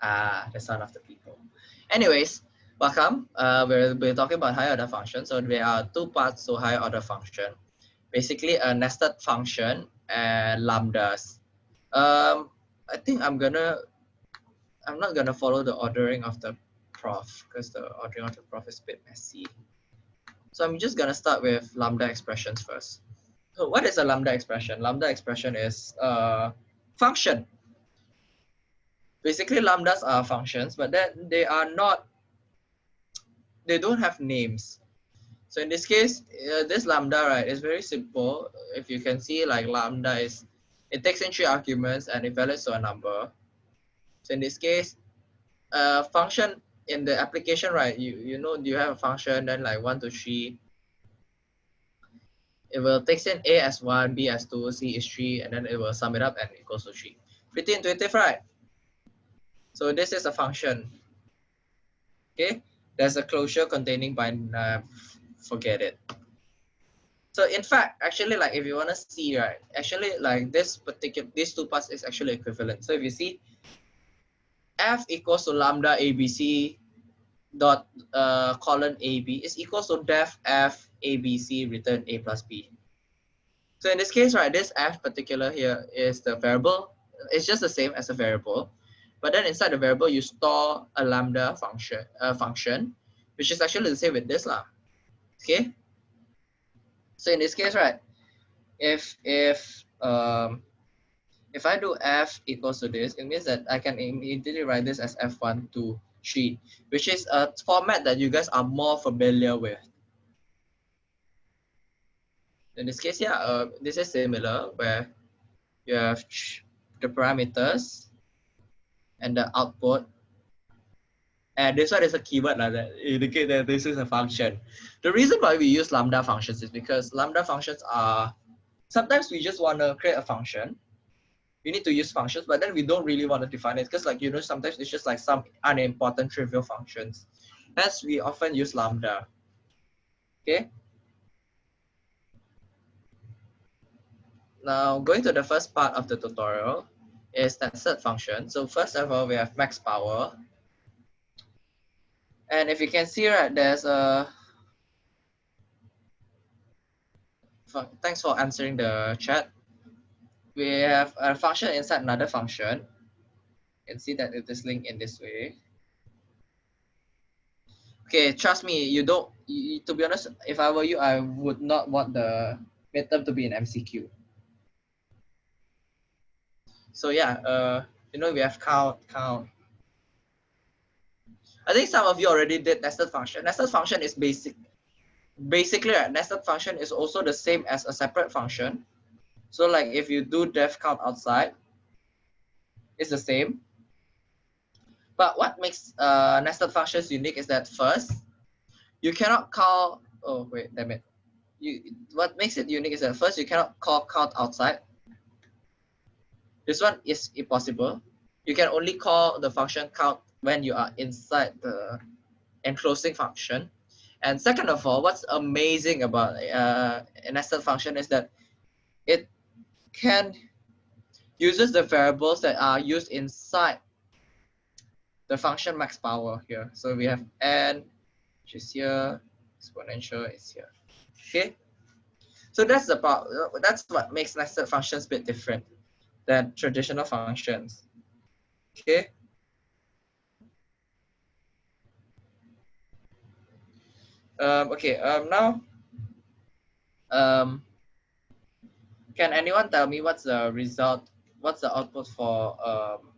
Ah, the son of the people. Anyways, welcome. Uh, we're, we're talking about higher order function. So there are two parts to higher order function. Basically a nested function and lambdas. Um, I think I'm gonna, I'm not gonna follow the ordering of the prof because the ordering of the prof is a bit messy. So I'm just gonna start with lambda expressions first. So what is a lambda expression? Lambda expression is a function. Basically lambdas are functions, but then they are not, they don't have names. So in this case, uh, this lambda, right, is very simple. If you can see like lambda is, it takes in three arguments and it values to a number. So in this case, a function in the application, right, you, you know, you have a function, then like one to three, it will take in A as one, B as two, C is three, and then it will sum it up and it goes to three. Pretty intuitive, right? So this is a function. Okay, there's a closure containing by uh, forget it. So in fact, actually, like if you want to see, right, actually like this particular, these two parts is actually equivalent. So if you see f equals to lambda abc dot uh, colon ab is equals to def f abc return a plus b. So in this case, right, this f particular here is the variable. It's just the same as a variable, but then inside the variable you store a lambda function, uh, function, which is actually the same with this lah. Okay. So in this case, right, if if um if I do f equals to this, it means that I can immediately write this as f1 to 3, which is a format that you guys are more familiar with. In this case, yeah, uh, this is similar where you have the parameters and the output. And this one is a keyword like that indicate that this is a function. The reason why we use lambda functions is because lambda functions are sometimes we just want to create a function We need to use functions, but then we don't really want to define it because like, you know, sometimes it's just like some unimportant trivial functions. Hence, we often use lambda. Okay. Now, going to the first part of the tutorial is nested function. So first of all, we have max power. And if you can see, right, there's a thanks for answering the chat we have a function inside another function. You can see that it is linked in this way. Okay, trust me, you don't, you, to be honest, if I were you, I would not want the midterm to be an MCQ. So yeah, uh, you know, we have count, count. I think some of you already did nested function. Nested function is basic. Basically, a nested function is also the same as a separate function so like if you do def count outside, it's the same. But what makes uh, nested functions unique is that first, you cannot call, oh wait, damn it. You, what makes it unique is that first, you cannot call count outside. This one is impossible. You can only call the function count when you are inside the enclosing function. And second of all, what's amazing about uh, a nested function is that it can uses the variables that are used inside the function max power here. So we have n, which is here, exponential is here. Okay. So that's about that's what makes nested functions a bit different than traditional functions. Okay. Um, okay, um, now um, can anyone tell me what's the result, what's the output for um,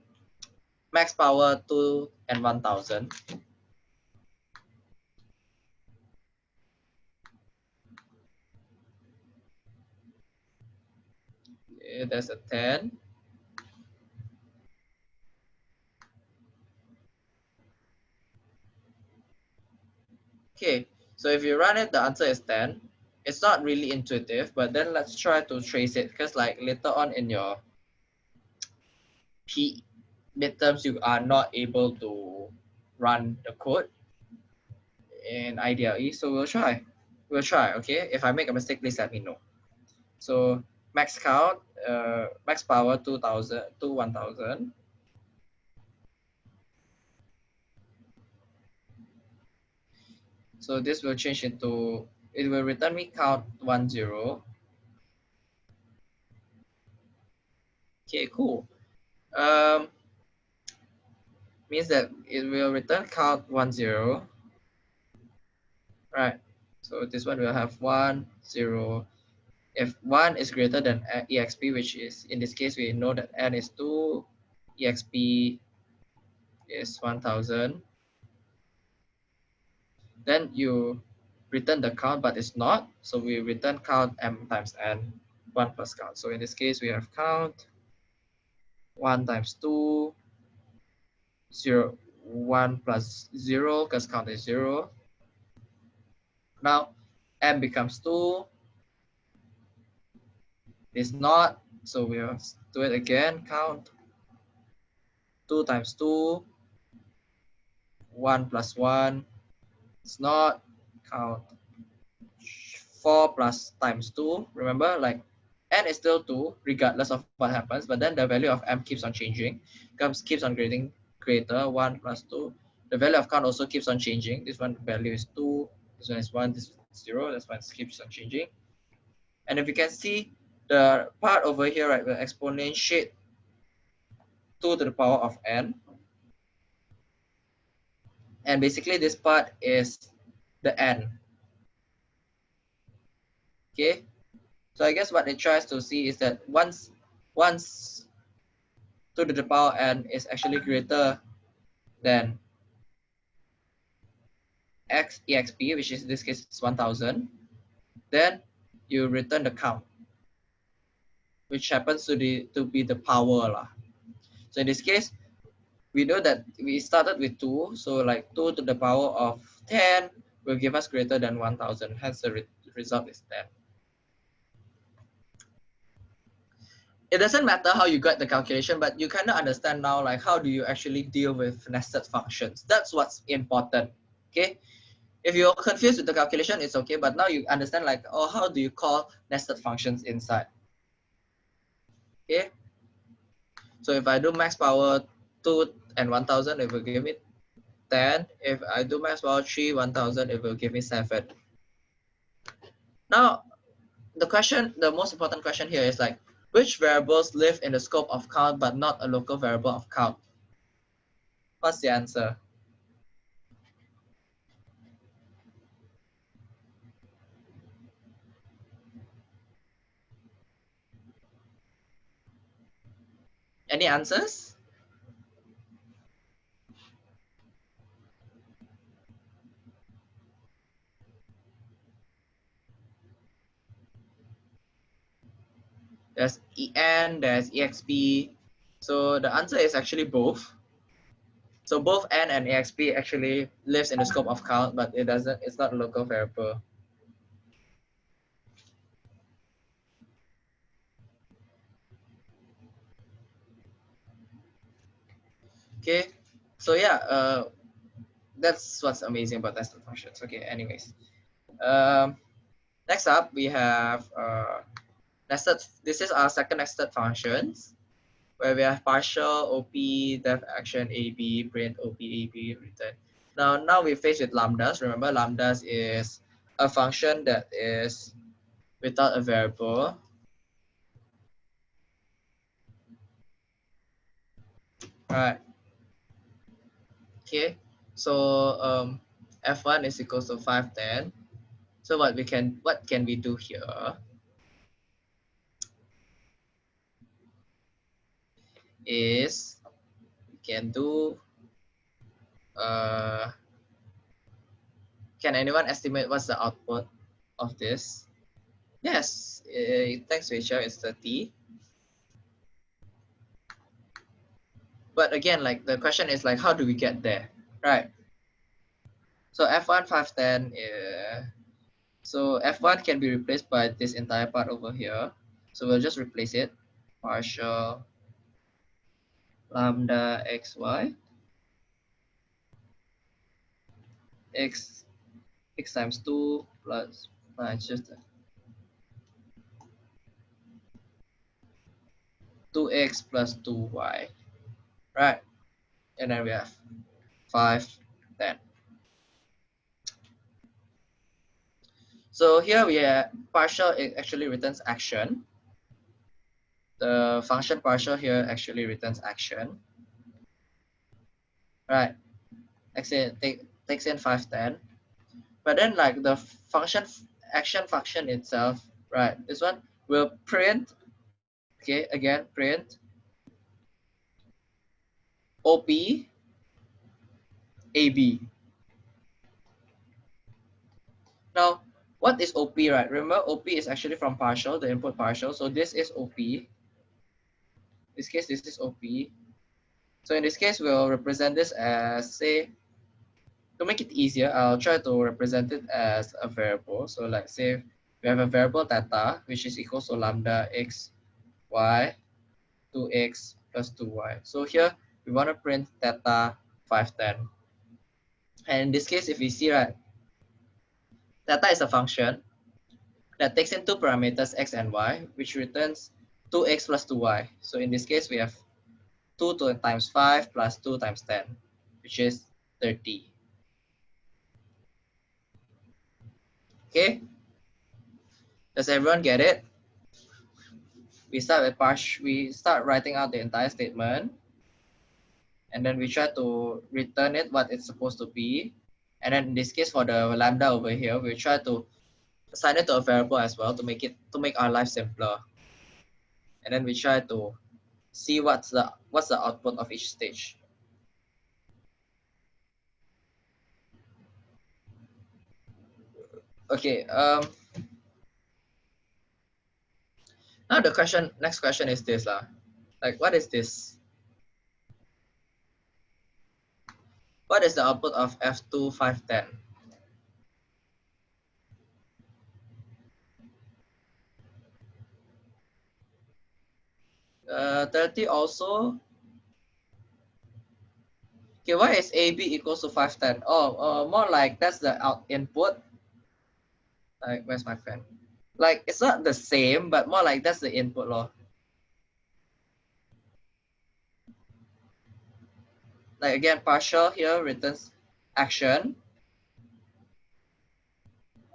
max power 2 and 1000? Okay, there's a 10. Okay, so if you run it, the answer is 10 it's not really intuitive, but then let's try to trace it because like later on in your P midterms, you are not able to run the code in IDLE. So we'll try. We'll try, okay? If I make a mistake, please let me know. So max count, uh, max power 2000 to 1000. So this will change into, it will return me count one zero. Okay, cool. Um, means that it will return count one zero. Right. So this one will have one zero. If one is greater than exp, which is in this case we know that n is two, exp is one thousand. Then you return the count, but it's not. So we return count m times n, one plus count. So in this case we have count 1 times 2, 0, 1 plus 0, because count is 0. Now, m becomes 2. It's not, so we'll do it again, count. 2 times 2, 1 plus 1, it's not, count. 4 plus times 2, remember, like n is still 2 regardless of what happens, but then the value of m keeps on changing, comes keeps on getting greater, 1 plus 2. The value of count also keeps on changing. This one value is 2, this one is 1, this is 0, this one keeps on changing. And if you can see the part over here, right, will exponentiate 2 to the power of n. And basically this part is the n. Okay, so I guess what it tries to see is that once once 2 to the power n is actually greater than x exp, which is in this case is 1000, then you return the count, which happens to, the, to be the power. Lah. So in this case, we know that we started with 2, so like 2 to the power of 10 will give us greater than 1000, hence the re result is 10. it doesn't matter how you got the calculation, but you kind of understand now, like how do you actually deal with nested functions? That's what's important, okay? If you're confused with the calculation, it's okay, but now you understand like, oh, how do you call nested functions inside? Okay, so if I do max power 2 and 1000, it will give me 10. If I do max power 3, 1000, it will give me 7. Now, the question, the most important question here is like, which variables live in the scope of count but not a local variable of count? What's the answer? Any answers? There's en, there's exp. So the answer is actually both. So both n and exp actually lives in the scope of count, but it doesn't, it's not a local variable. Okay, so yeah, uh, that's what's amazing about nested functions. Okay, anyways. Um, next up, we have uh, nested, this is our second nested functions where we have partial, OP, def action, AB, print, OP, AB, return. Now, now we face with lambdas. Remember, lambdas is a function that is without a variable. All right. Okay. So um, f1 is equals to 510. So what we can what can we do here? Is we can do uh, can anyone estimate what's the output of this? Yes, uh, thanks Rachel, it's 30. But again, like the question is like, how do we get there, right? So F1 510, uh, so F1 can be replaced by this entire part over here. So we'll just replace it, partial lambda xy x x times 2 plus uh, just 2x plus 2y right? And then we have 5 10 So here we have partial, it actually returns action. The function partial here actually returns action. Right, takes in, take, takes in 510. But then like the function, action function itself, right, this one will print, okay, again, print OP AB. Now, what is OP, right? Remember, OP is actually from partial, the input partial. So this is OP. This case, this is OP. So in this case, we'll represent this as, say, to make it easier, I'll try to represent it as a variable. So like say we have a variable theta, which is equal to lambda x, y, 2x plus 2y. So here we want to print theta 510. And in this case, if we see, right, theta is a function that takes in two parameters x and y, which returns 2x plus 2y. So in this case, we have 2 times 5 plus 2 times 10, which is 30. Okay? Does everyone get it? We start with parsh, we start writing out the entire statement and then we try to return it what it's supposed to be. And then in this case for the lambda over here, we try to assign it to a variable as well to make it to make our life simpler. And then we try to see what's the what's the output of each stage. Okay, um now the question next question is this lah. Like what is this? What is the output of F2 510? Uh, 30 also. Okay, why is AB equals to 510? Oh, uh, more like that's the out input. Like, where's my friend? Like, it's not the same, but more like that's the input law. like again, partial here returns action.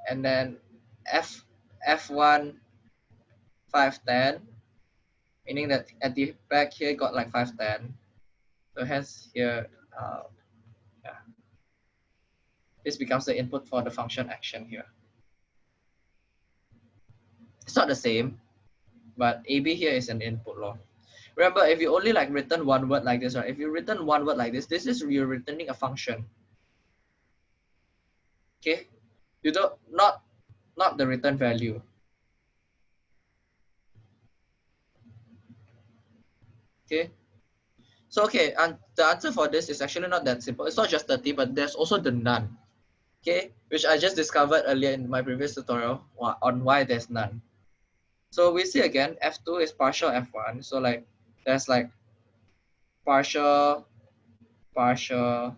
And then F F1 510, meaning that at the back here got like 510. So hence here, uh, yeah. This becomes the input for the function action here. It's not the same, but AB here is an input law. Remember, if you only like written one word like this, right? If you written one word like this, this is you're returning a function. Okay, you don't not not the return value. Okay, so okay, and the answer for this is actually not that simple. It's not just 30, but there's also the none. Okay, which I just discovered earlier in my previous tutorial on why there's none. So we see again, F2 is partial F1. So like there's like partial, partial,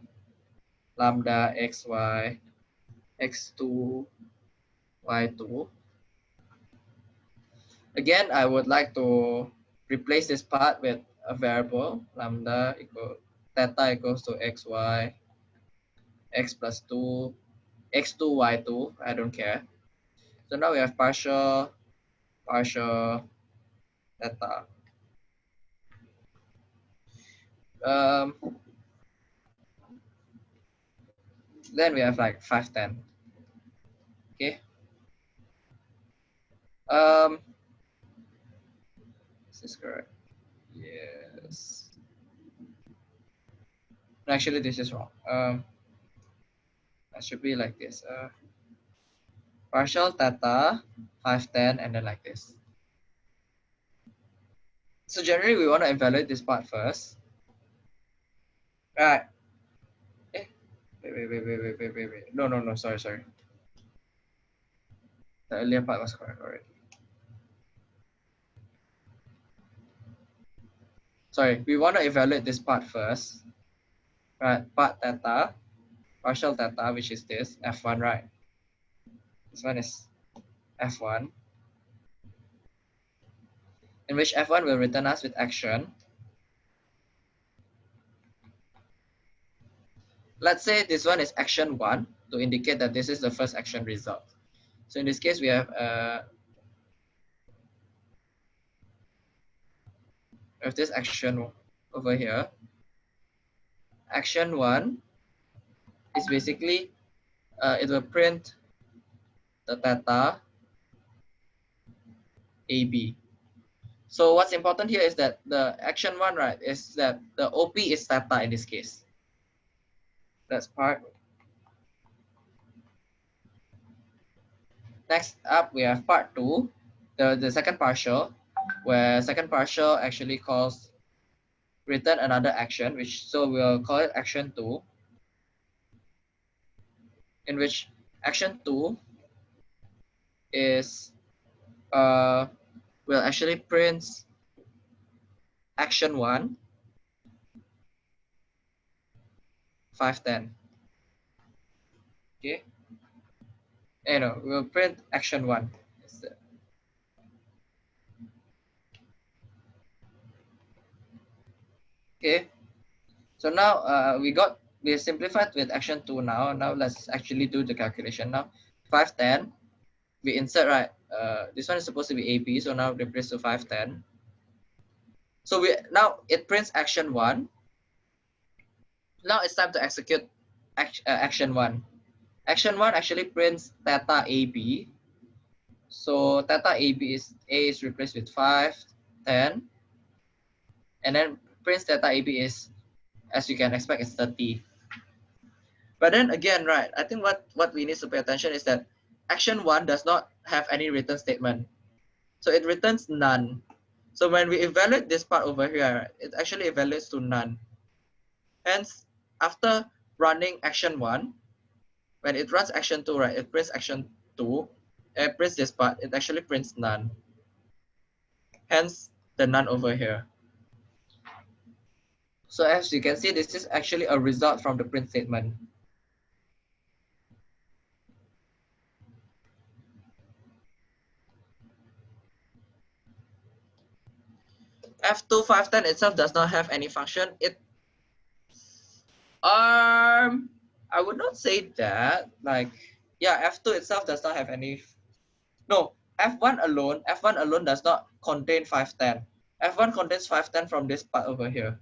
lambda xy, x2, y2. Again, I would like to replace this part with a variable, lambda equal, theta equals to xy, x plus 2, x2, y2, I don't care. So now we have partial, partial, theta um, then we have like 510. Okay. Um, is this correct? Yes. Actually, this is wrong. Um, that should be like this. Uh, partial theta, 510, and then like this. So generally, we want to evaluate this part first. Right. Eh. Wait, wait, wait, wait, wait, wait, wait. No, no, no, sorry, sorry. The earlier part was correct already. Sorry, we want to evaluate this part first. Right, part theta, partial theta, which is this, F1, right? This one is F1. In which F1 will return us with action Let's say this one is action one to indicate that this is the first action result. So in this case, we have uh, have this action over here. Action one is basically uh, it will print the theta AB. So what's important here is that the action one, right, is that the OP is theta in this case. That's part. Next up, we have part two, the, the second partial, where second partial actually calls return another action, which so we'll call it action two, in which action two is uh will actually print action one 510 okay? You know we'll print action one okay so now uh, we got we simplified with action two now now let's actually do the calculation now 510 we insert right uh, this one is supposed to be AP, so now replace to 510. So we now it prints action one. Now it's time to execute act, uh, action one. Action one actually prints theta AB. So theta AB is A is replaced with 5, 10. And then prints theta AB is, as you can expect, is 30. But then again, right, I think what, what we need to pay attention is that action one does not have any return statement. So it returns none. So when we evaluate this part over here, it actually evaluates to none. Hence, after running action one, when it runs action two, right, it prints action two, it prints this part, it actually prints none. Hence, the none over here. So as you can see, this is actually a result from the print statement. F2510 itself does not have any function. It um I would not say that. Like yeah, F2 itself does not have any no F1 alone, F1 alone does not contain 510. F1 contains 510 from this part over here.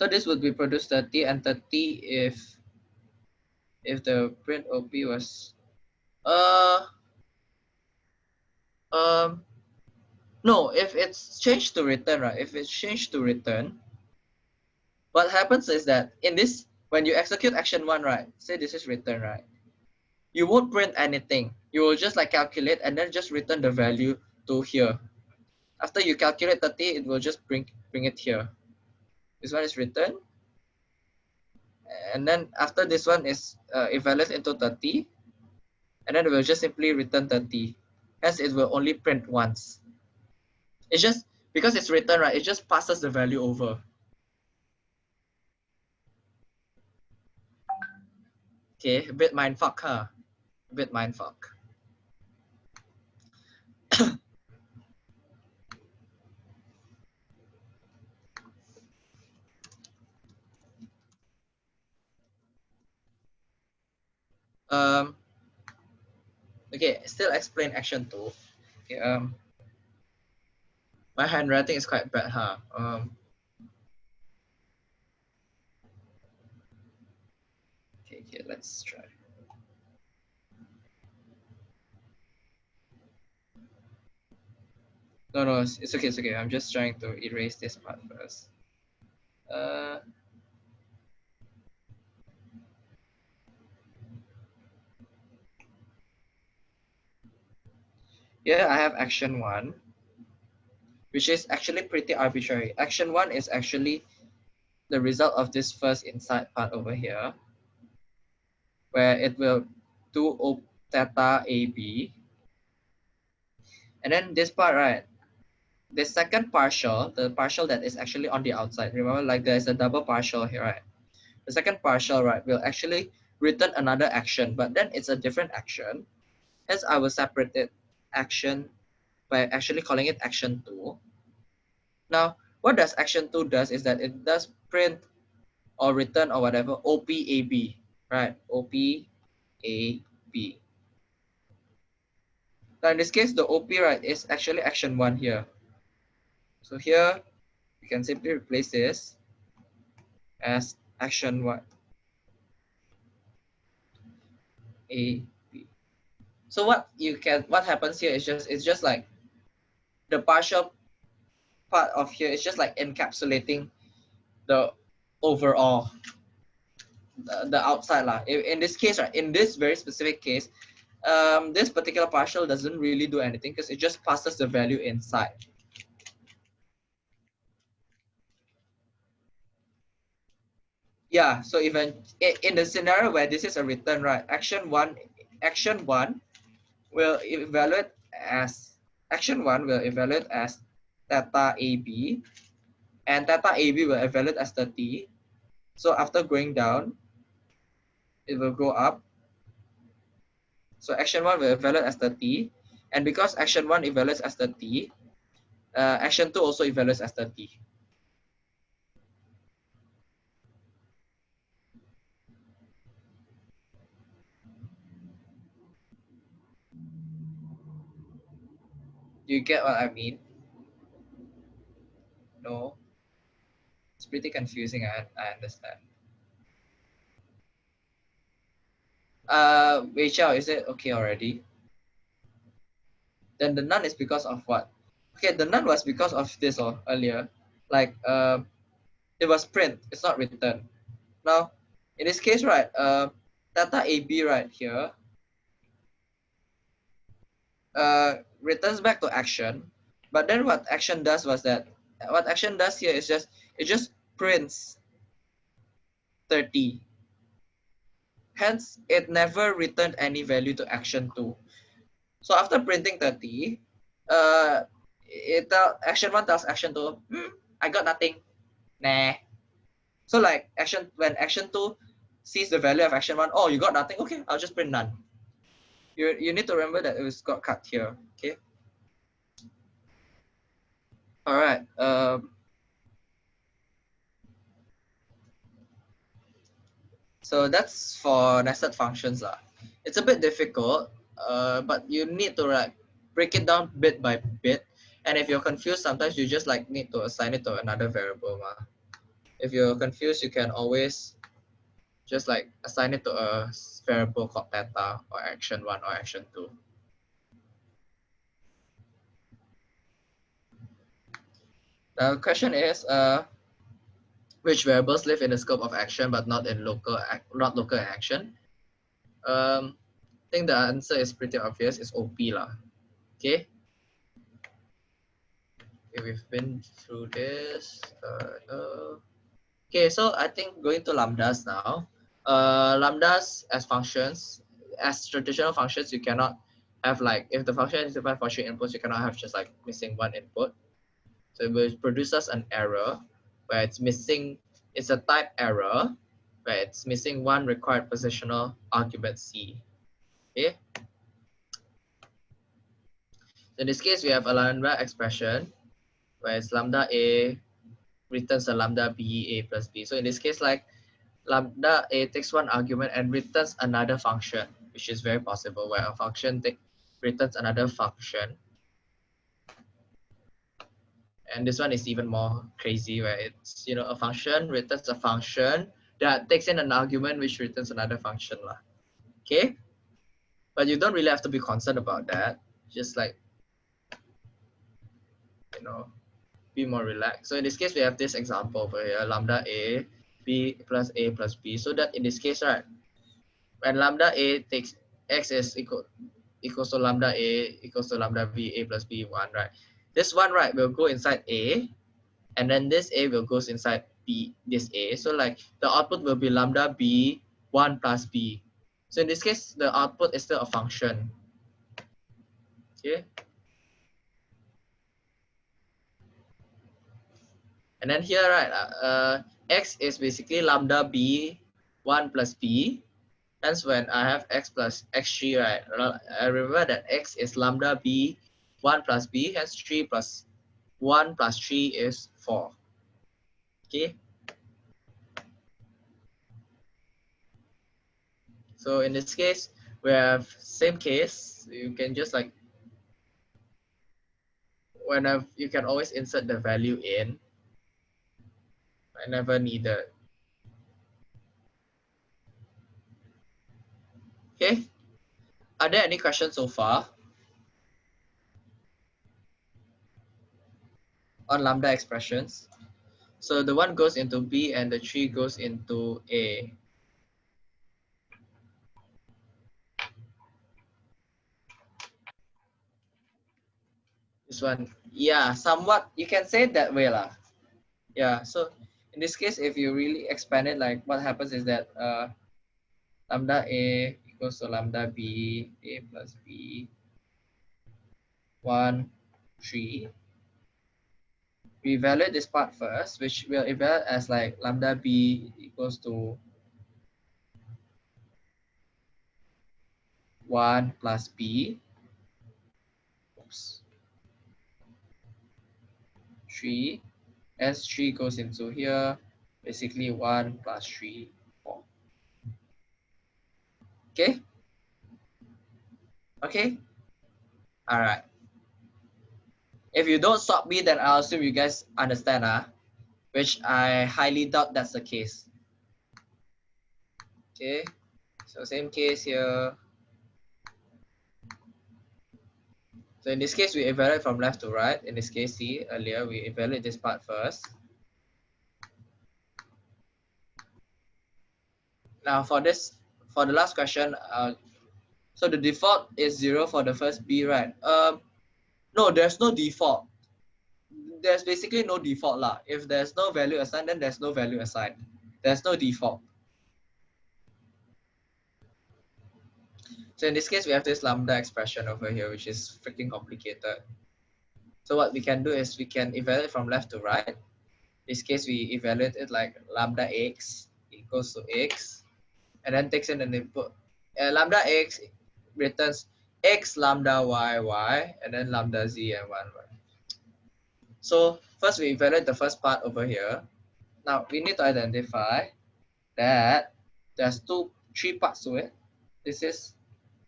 So this would be produced 30 and 30 if if the print OP was uh um no if it's changed to return right? If it's changed to return what happens is that in this when you execute action one right say this is return right you won't print anything. You will just like calculate and then just return the value to here. After you calculate 30 it will just bring bring it here this one is written. And then after this one is uh, evaluated into 30. And then it will just simply return 30. Hence, it will only print once. It's just, because it's written, right, it just passes the value over. Okay, a bit mindfuck, huh? A bit mindfuck. Um, okay, still explain action two. Okay, um, my handwriting is quite bad, huh? Um, okay, okay, let's try. No, no, it's, it's okay, it's okay. I'm just trying to erase this part first. Uh, Here I have action one, which is actually pretty arbitrary. Action one is actually the result of this first inside part over here, where it will do O theta AB. And then this part, right? The second partial, the partial that is actually on the outside, remember like there's a double partial here, right? The second partial, right, will actually return another action, but then it's a different action. Hence, I will separate it action by actually calling it action 2. Now, what does action 2 does is that it does print or return or whatever OPAB, right? OPAB. Now in this case, the OP right is actually action 1 here. So here, you can simply replace this as action 1. A. So what you can, what happens here is just, it's just like the partial part of here is just like encapsulating the overall, the, the outside lah. In, in this case, right, in this very specific case, um, this particular partial doesn't really do anything because it just passes the value inside. Yeah, so even in the scenario where this is a return, right, action one, action one will evaluate as action one will evaluate as theta AB and theta AB will evaluate as 30. So after going down, it will go up. So action one will evaluate as 30. And because action one evaluates as 30, uh, action two also evaluates as 30. Do you get what I mean? No. It's pretty confusing, I, I understand. Uh, Rachel, is it okay already? Then the none is because of what? Okay, the none was because of this or oh, earlier. Like, uh, it was print, it's not written. Now, in this case, right, uh, theta AB right here, uh, returns back to action. But then what action does was that what action does here is just it just prints 30. Hence, it never returned any value to action 2. So after printing 30, uh, it tell, action 1 tells action 2, hmm, I got nothing. Nah. So like action when action 2 sees the value of action 1, oh, you got nothing. Okay, I'll just print none. You, you need to remember that it was got cut here. Okay. All right. Um, so that's for nested functions. Uh. It's a bit difficult, uh, but you need to like break it down bit by bit. And if you're confused, sometimes you just like need to assign it to another variable. Ma. If you're confused, you can always just like assign it to a variable called theta or action one or action two. The question is, uh, which variables live in the scope of action but not in local not local action? Um, I think the answer is pretty obvious. It's OP lah. Okay. okay. We've been through this. Uh, uh. Okay, so I think going to lambdas now. Uh, lambdas as functions, as traditional functions, you cannot have like if the function is defined for three inputs, you cannot have just like missing one input. So it will produce us an error where it's missing, it's a type error where it's missing one required positional argument C. Okay. In this case, we have a lambda expression where it's lambda A returns a lambda B A plus B. So in this case, like lambda A takes one argument and returns another function, which is very possible where a function returns another function. And this one is even more crazy where it's you know a function returns a function that takes in an argument which returns another function lah. okay? But you don't really have to be concerned about that. Just like you know be more relaxed. So in this case we have this example over here lambda a b plus a plus b so that in this case right when lambda a takes x is equal equals to lambda a equals to lambda b a plus b 1 right this one, right, will go inside A, and then this A will goes inside B, this A. So like the output will be lambda B 1 plus B. So in this case, the output is still a function. Okay. And then here, right, uh, uh x is basically lambda b 1 plus b. That's when I have x plus x3, right? I remember that x is lambda b 1 plus b, hence 3 plus 1 plus 3 is 4. Okay. So in this case, we have same case. You can just like, whenever you can always insert the value in whenever needed. Okay. Are there any questions so far? On lambda expressions. So the one goes into B and the three goes into A. This one, yeah, somewhat, you can say that way lah. Yeah, so in this case, if you really expand it, like what happens is that uh, lambda A equals to lambda B, A plus B, 1, 3. We evaluate this part first, which we'll evaluate as like lambda B equals to 1 plus B. Oops. 3 S3 goes into here, basically 1 plus 3, 4. Okay? Okay? All right. If you don't stop me, then I'll assume you guys understand, huh? which I highly doubt that's the case. Okay, so same case here. So in this case, we evaluate from left to right. In this case, see earlier, we evaluate this part first. Now for this, for the last question, uh, so the default is zero for the first B, right? Um, no, there's no default. There's basically no default lah. If there's no value assigned, then there's no value assigned. There's no default. So in this case, we have this lambda expression over here, which is freaking complicated. So what we can do is we can evaluate from left to right. In this case, we evaluate it like lambda x equals to x, and then takes in an input. Uh, lambda x returns x lambda y y, and then lambda z and 1 y. So first we evaluate the first part over here. Now we need to identify that there's two, three parts to it. This is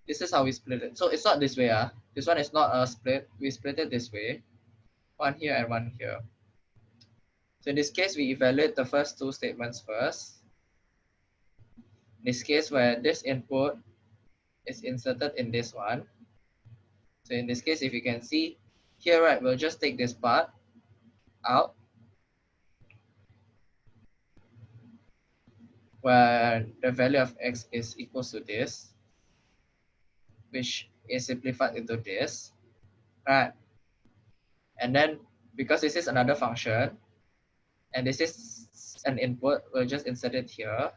this is how we split it. So it's not this way. Uh. This one is not a split. We split it this way. One here and one here. So in this case, we evaluate the first two statements first. In this case, where this input is inserted in this one. So in this case, if you can see here, right, we'll just take this part out. Where the value of x is equal to this which is simplified into this, right? And then because this is another function, and this is an input, we'll just insert it here.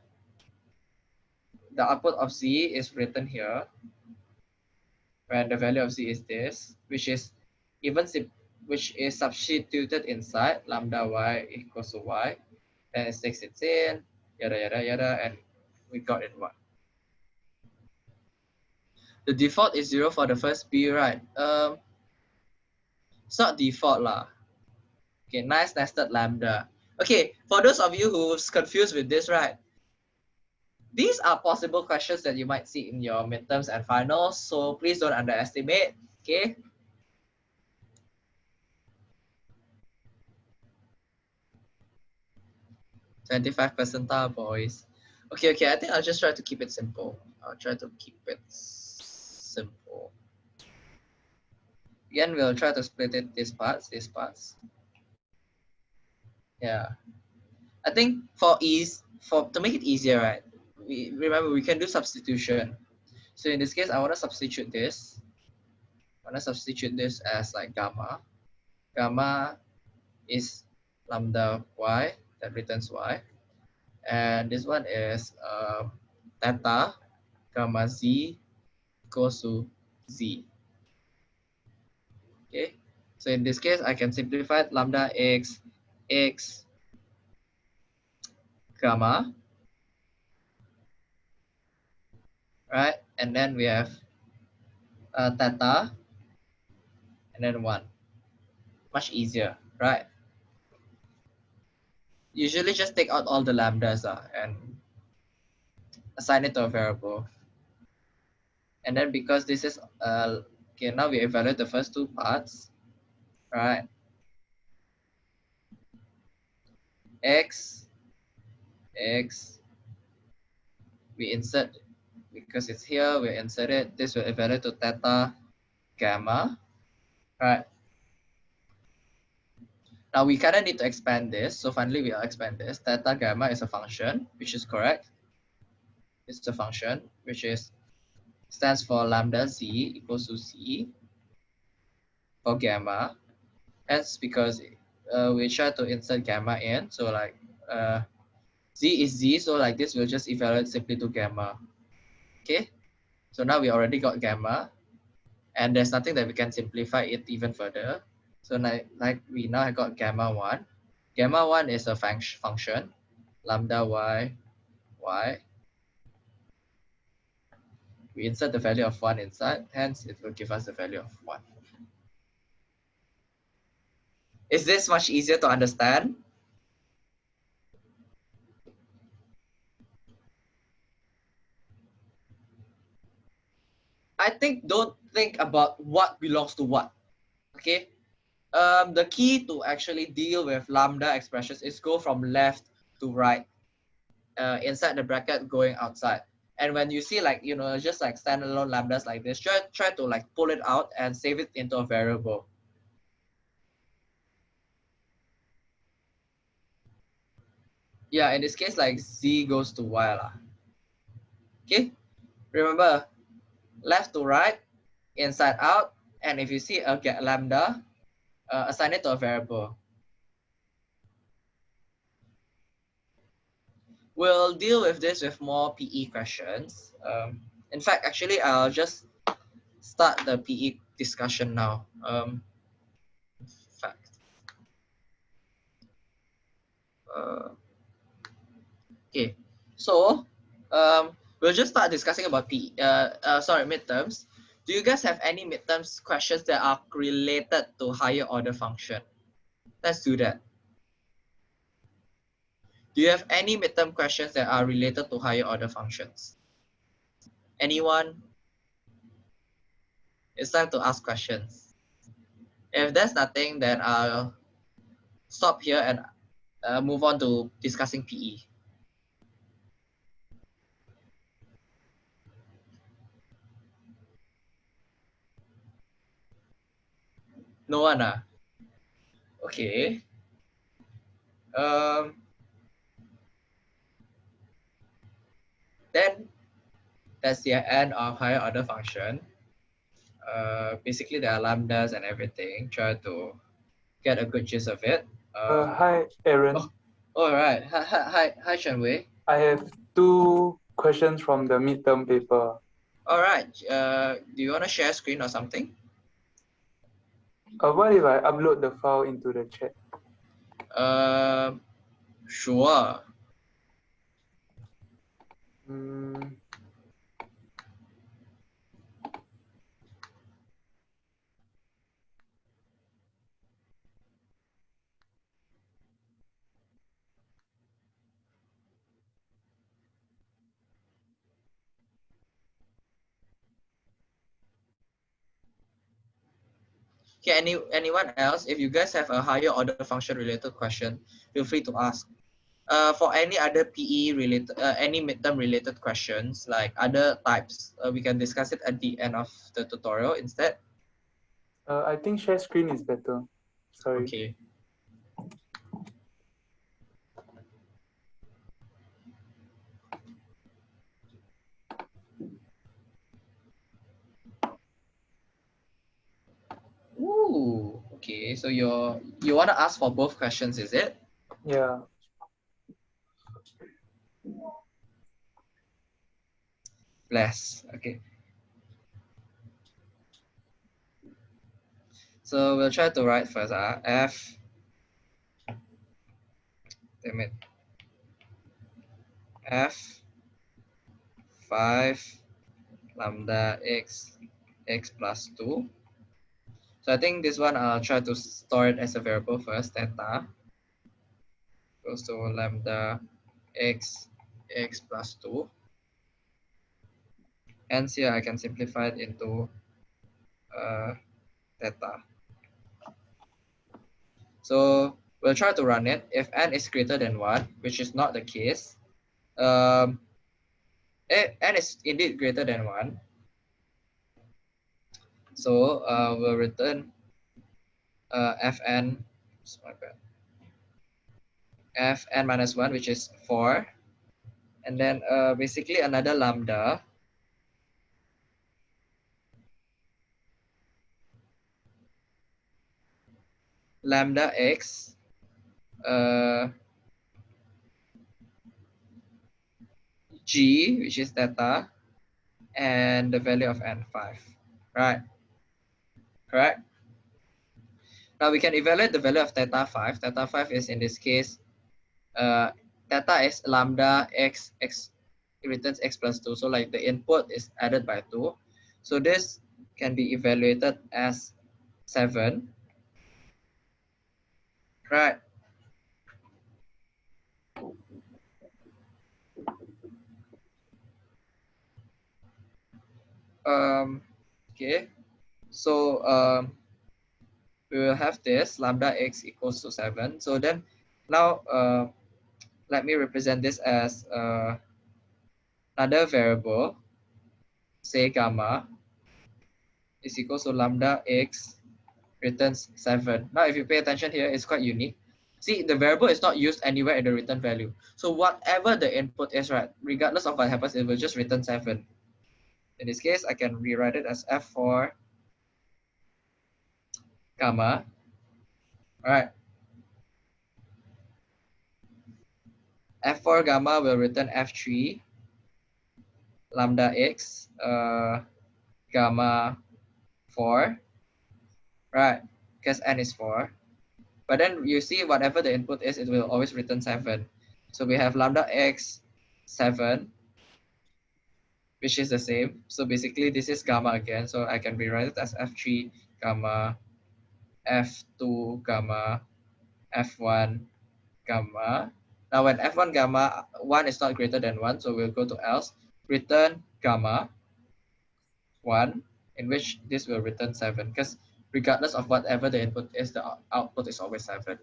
The output of z is written here, and the value of z is this, which is even which is substituted inside lambda y equals to y. Then it takes it in, yada yada yada, and we got it one the default is zero for the first B, right? Um, it's not default lah. Okay, nice nested lambda. Okay, for those of you who's confused with this, right? These are possible questions that you might see in your midterms and finals, so please don't underestimate, okay? Twenty-five percentile, boys. Okay, okay. I think I'll just try to keep it simple. I'll try to keep it simple. Again, we'll try to split it these parts, these parts. Yeah. I think for ease, for to make it easier, right? We remember we can do substitution. So in this case, I want to substitute this. I want to substitute this as like gamma. Gamma is lambda y that returns y. And this one is uh, theta gamma z to z. Okay, so in this case, I can simplify lambda x, x, gamma, right? And then we have uh, theta, and then 1. Much easier, right? Usually just take out all the lambdas uh, and assign it to a variable. And then because this is, uh, okay, now we evaluate the first two parts, right? X, X, we insert, because it's here, we insert it, this will evaluate to theta, gamma, right? Now we kind of need to expand this. So finally we'll expand this. Theta gamma is a function, which is correct. It's a function, which is stands for lambda z equals to z for gamma. Hence, because uh, we try to insert gamma in. So like uh, z is z. So like this will just evaluate simply to gamma. Okay. So now we already got gamma and there's nothing that we can simplify it even further. So like, like we now have got gamma 1. Gamma 1 is a func function, lambda y, y. We insert the value of 1 inside, hence it will give us the value of 1. Is this much easier to understand? I think don't think about what belongs to what. Okay. Um, the key to actually deal with lambda expressions is go from left to right uh, inside the bracket going outside. And when you see like, you know, just like standalone lambdas like this, try, try to like pull it out and save it into a variable. Yeah, in this case, like z goes to y. Lah. Okay, remember, left to right, inside out, and if you see a get lambda, uh, assign it to a variable. We'll deal with this with more PE questions. Um, in fact, actually, I'll just start the PE discussion now. Um, in fact, uh, okay, so um, we'll just start discussing about PE. Uh, uh, sorry, midterms do you guys have any midterms questions that are related to higher order function? Let's do that. Do you have any midterm questions that are related to higher order functions? Anyone? It's time to ask questions. If there's nothing, then I'll stop here and uh, move on to discussing PE. No one ah. Okay. Um. Then that's the end of higher order function. Uh, basically there are lambdas and everything. Try to get a good gist of it. Uh, hi, Aaron. Oh, all right. Hi, hi, hi, Shen Wei. I have two questions from the midterm paper. All right. Uh, do you want to share screen or something? Uh, what if I upload the file into the chat? Uh, sure. Okay, any anyone else? If you guys have a higher order function related question, feel free to ask. Uh, for any other PE related, uh, any midterm related questions like other types, uh, we can discuss it at the end of the tutorial instead. Uh, I think share screen is better. Sorry. Okay. Ooh, okay. So you're you want to ask for both questions, is it? Yeah. Bless. Okay. So we'll try to write first. Uh, F. Damn it. F. Five lambda x x plus two So I think this one I'll try to store it as a variable first, theta goes to lambda x x plus 2. And here I can simplify it into uh, theta. So we'll try to run it. If n is greater than 1, which is not the case, um, n is indeed greater than 1. So uh, we'll return uh, fn, bad, fn minus 1, which is 4. And then uh, basically another lambda lambda x uh, g, which is theta, and the value of n5, right? Correct? Now we can evaluate the value of theta 5. Theta 5 is in this case, uh, theta is lambda x, x returns x plus 2. So like the input is added by 2. So this can be evaluated as 7 Right. Um, okay. So um, we will have this lambda x equals to 7. So then now uh, let me represent this as uh, another variable, say gamma is equal to lambda x returns 7. Now, if you pay attention here, it's quite unique. See, the variable is not used anywhere in the return value. So whatever the input is, right, regardless of what happens, it will just return 7. In this case, I can rewrite it as F4 gamma. All right. F4 gamma will return F3 lambda x uh, gamma 4 right? Because n is 4. But then you see whatever the input is, it will always return 7. So we have lambda x 7, which is the same. So basically this is gamma again. So I can rewrite it as f3 gamma, f2 gamma, f1 gamma. Now when f1 gamma, 1 is not greater than 1, so we'll go to else, return gamma 1, in which this will return 7. Because regardless of whatever the input is, the output is always 7.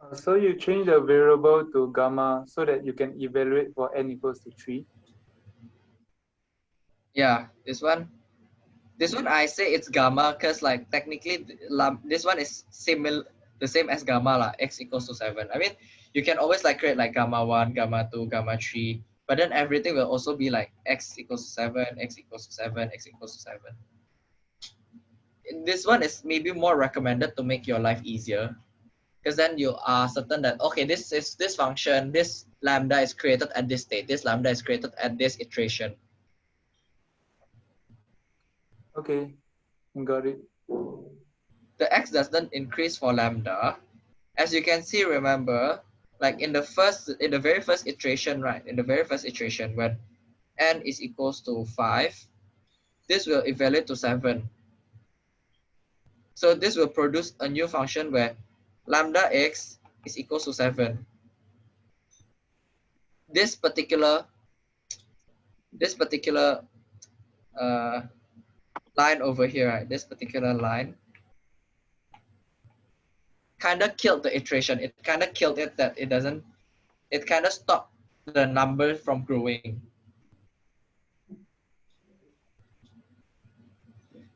Uh, so you change the variable to gamma so that you can evaluate for n equals to 3? Yeah, this one. This one I say it's gamma because like technically this one is similar the same as gamma lah, x equals to 7. I mean, you can always like create like gamma 1, gamma 2, gamma 3, but then everything will also be like x equals to 7, x equals to 7, x equals to 7 this one is maybe more recommended to make your life easier because then you are certain that okay this is this function this lambda is created at this state this lambda is created at this iteration. Okay got it. The x doesn't increase for lambda. As you can see remember like in the first in the very first iteration right in the very first iteration when n is equals to 5 this will evaluate to 7 so this will produce a new function where lambda x is equals to 7. This particular this particular uh, line over here, right? This particular line kind of killed the iteration. It kind of killed it that it doesn't, it kind of stopped the number from growing.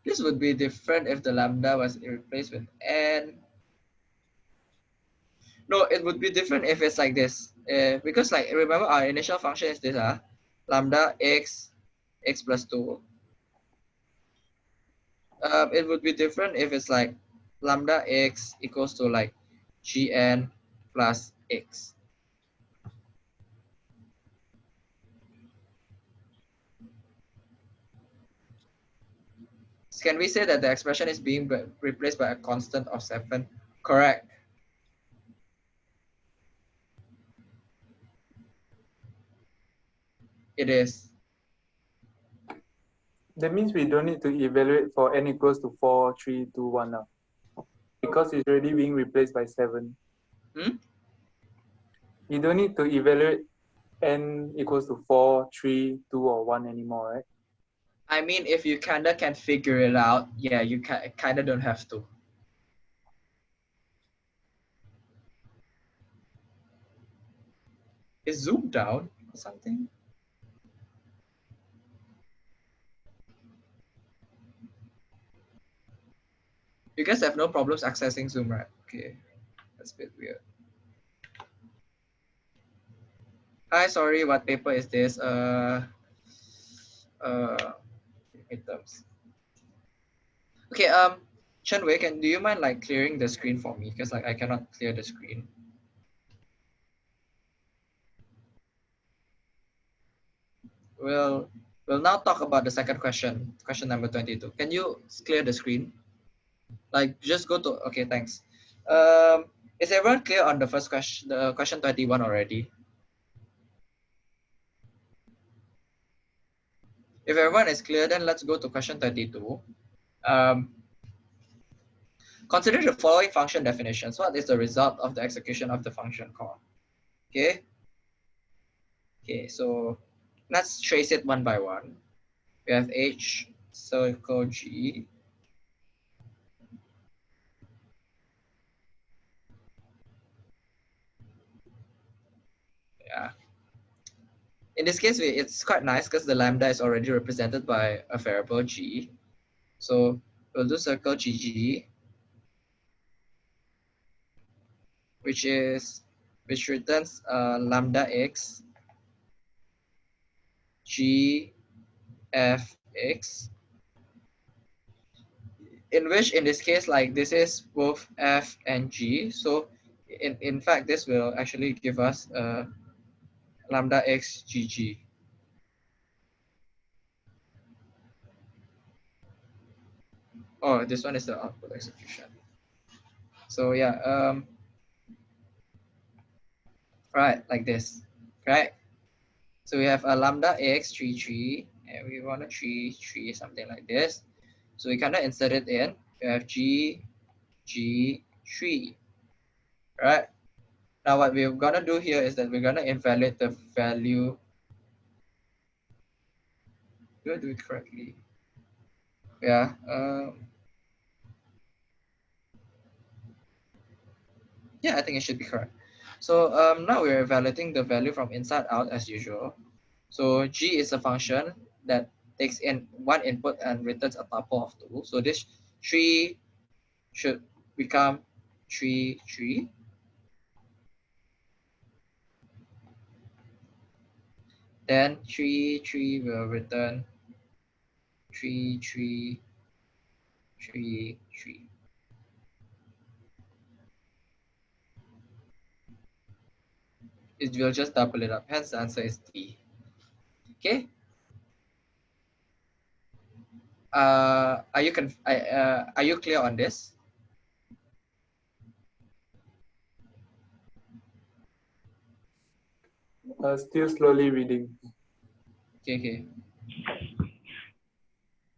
This would be different if the lambda was replaced with n. No, it would be different if it's like this. Uh, because like, remember our initial function is this, uh, lambda x, x plus 2. Um, it would be different if it's like lambda x equals to like gn plus x. can we say that the expression is being replaced by a constant of 7? Correct. It is. That means we don't need to evaluate for n equals to 4, 3, 2, 1 now. Because it's already being replaced by 7. Hmm? You don't need to evaluate n equals to four, three, two, or 1 anymore, right? I mean, if you kinda can figure it out, yeah, you kinda don't have to. Is Zoom down or something? You guys have no problems accessing Zoom, right? Okay, that's a bit weird. Hi, sorry, what paper is this? Uh, uh, midterms. Okay, um, Chen Wei, can do you mind like clearing the screen for me? Because like I cannot clear the screen. We'll we'll now talk about the second question, question number 22. Can you clear the screen? Like just go to okay, thanks. Um, is everyone clear on the first question, the question 21 already? If everyone is clear, then let's go to question 32. Um, consider the following function definitions. What is the result of the execution of the function call? Okay. Okay, so let's trace it one by one. We have H circle G. Yeah. In this case, it's quite nice because the lambda is already represented by a variable G. So we'll do circle GG, which is which returns uh, lambda x g f x in which in this case like this is both f and g so in, in fact this will actually give us uh, lambda x gg. Oh this one is the output execution. So yeah um right like this right? So we have a lambda x 3 3 and we want a 3 3 something like this. So we kind of insert it in. We have g g 3 right now what we're gonna do here is that we're gonna evaluate the value do I do it correctly yeah um, yeah I think it should be correct so um, now we're evaluating the value from inside out as usual. So G is a function that takes in one input and returns a tuple of two. So this three should become three, three. Then three, three will return three, three, three, three. it will just double it up. Hence, the answer is D. Okay. Uh, are you conf uh, are you clear on this? Uh, still slowly reading. Okay, okay.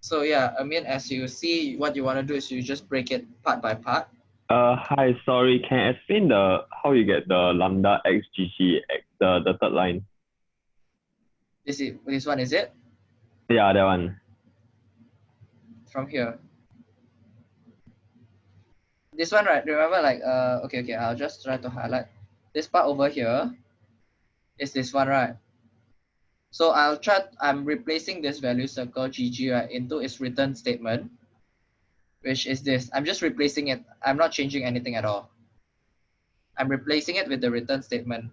So yeah, I mean, as you see, what you want to do is you just break it part by part. Uh, hi, sorry, can you explain the how you get the lambda xgg x, the, the third line? This is this one is it Yeah, that one. from here. This one, right? Remember, like, uh, okay, okay. I'll just try to highlight this part over here. Is this one, right? So I'll try. I'm replacing this value circle gg right into its return statement, which is this. I'm just replacing it. I'm not changing anything at all. I'm replacing it with the return statement.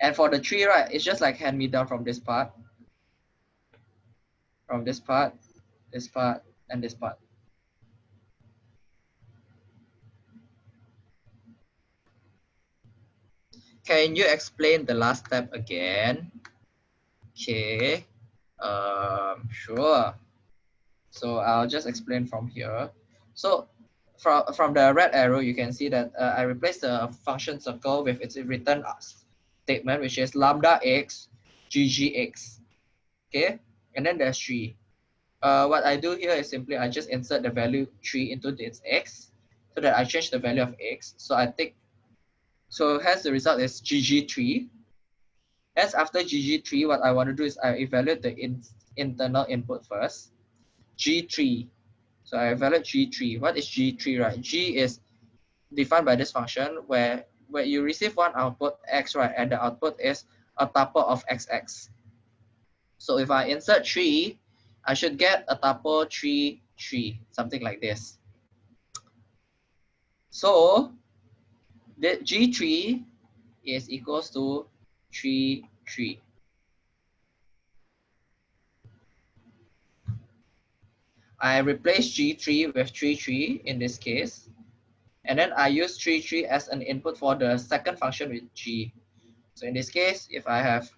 And for the tree, right, it's just like hand me down from this part, from this part, this part, and this part. Can you explain the last step again? Okay, um, sure. So I'll just explain from here. So from, from the red arrow, you can see that uh, I replaced the function circle with its return statement, which is lambda x ggx. Okay, and then there's 3. Uh, what I do here is simply I just insert the value 3 into its x so that I change the value of x. So I take, so hence the result is gg3. Hence after gg3, what I want to do is I evaluate the in, internal input first, g3. So I evaluate g3. What is g3, right? g is defined by this function where, where you receive one output x, right, and the output is a tuple of xx. So if I insert 3, I should get a tuple 3, 3, something like this. So the G3 is equals to 3, 3. I replace G3 with 3, 3 in this case. And then I use 3, 3 as an input for the second function with G. So in this case, if I have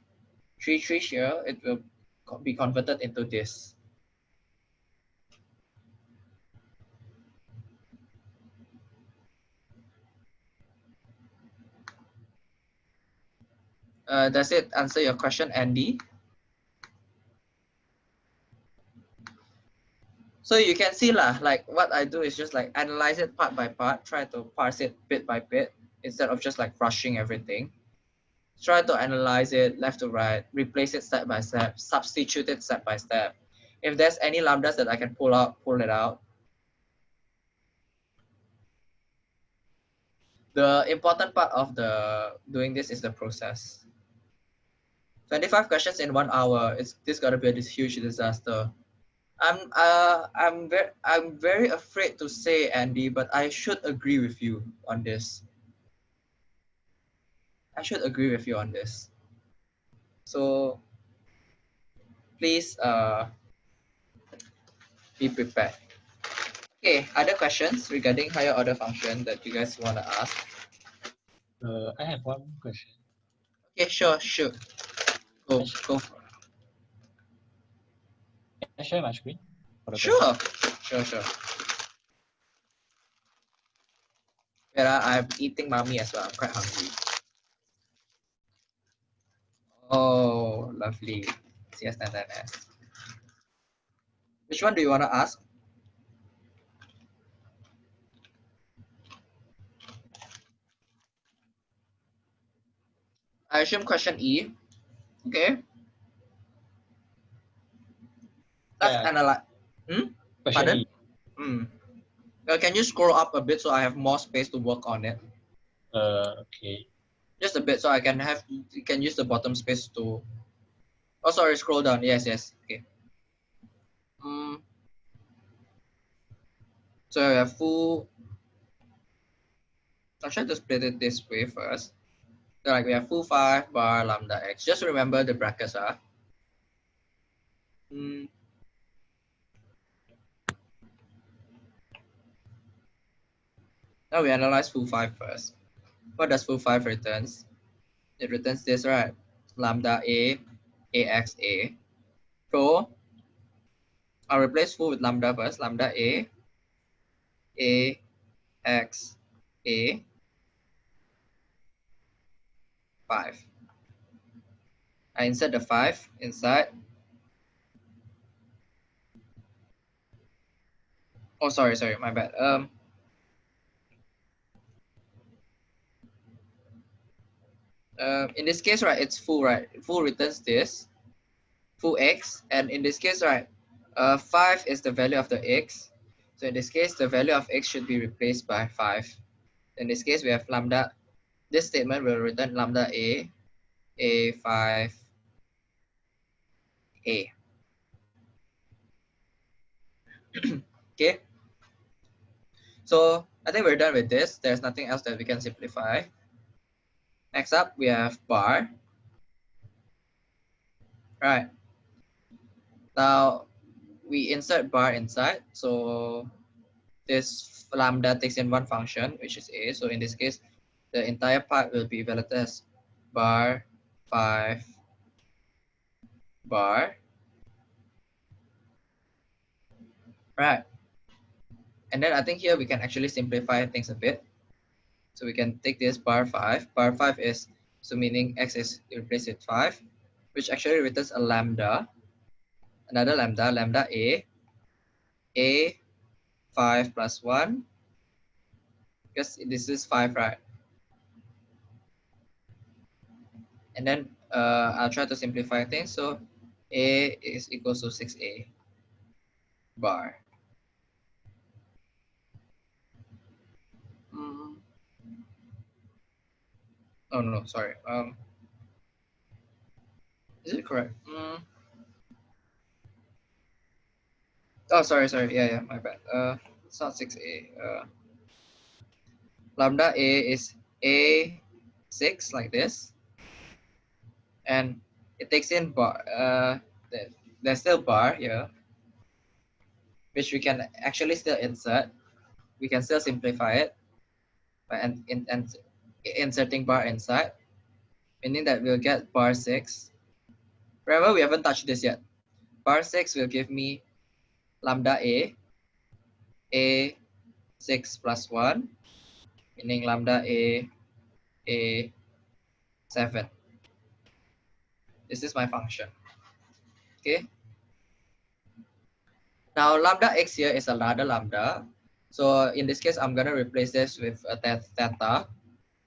3, 3 here, it will be converted into this. Uh, does it answer your question, Andy? So you can see lah, like what I do is just like analyze it part by part, try to parse it bit by bit instead of just like rushing everything. Try to analyze it left to right, replace it step by step, substitute it step by step. If there's any lambdas that I can pull out, pull it out. The important part of the doing this is the process. 25 questions in one hour. It's this gotta be a this huge disaster. I'm uh I'm very I'm very afraid to say Andy, but I should agree with you on this. I should agree with you on this. So please uh be prepared. Okay, other questions regarding higher order function that you guys want to ask? Uh, I have one question. Okay, sure, sure. Go, go for it. Can I share my screen? Sure, sure, sure. Wait, I'm eating mommy as well. I'm quite hungry. Oh, lovely. CS99S. Which one do you want to ask? I assume question E. Okay. Let's Yeah. analyze. Hmm? Pardon? Hmm. Can you scroll up a bit so I have more space to work on it? Uh, okay. Just a bit so I can have you can use the bottom space to. Oh, sorry. Scroll down. Yes, yes. Okay. Hmm. So I have foo. I'll try to split it this way first. Like we have foo five bar lambda x. Just remember the brackets are. Hmm. Now we analyze foo five first. What does foo five returns? It returns this, right? Lambda a, ax a. So I'll replace full with lambda first. Lambda a, a, x, a, 5. I insert the 5 inside. Oh, sorry, sorry, my bad. Um, uh, in this case, right, it's foo, right? Foo returns this, foo x. And in this case, right, uh, 5 is the value of the x. So in this case, the value of x should be replaced by 5. In this case, we have lambda. This statement will return lambda a, a5, a. okay. So I think we're done with this. There's nothing else that we can simplify. Next up, we have bar. Right. Now we insert bar inside. So this lambda takes in one function, which is a. So in this case, the entire part will be evaluated as bar 5 bar. Right. And then I think here we can actually simplify things a bit. So we can take this bar 5. Bar 5 is, so meaning x is replaced with 5. which actually returns a lambda, another lambda, lambda a, a 5 plus 1, because this is 5, right? And then uh, I'll try to simplify things. So a is equals to 6a bar. Mm. Oh no, sorry. Um, is it correct? Mm. Oh, sorry, sorry. Yeah, yeah, my bad. Uh, it's not 6a. Uh, lambda a is a6 like this. And it takes in bar, uh, there's still bar here, which we can actually still insert. We can still simplify it by in, in, in, inserting bar inside, meaning that we'll get bar 6. Remember, we haven't touched this yet. Bar 6 will give me lambda a, a 6 plus 1, meaning lambda a, a 7. This is my function. Okay. Now lambda x here is another lambda. So in this case, I'm gonna replace this with a theta.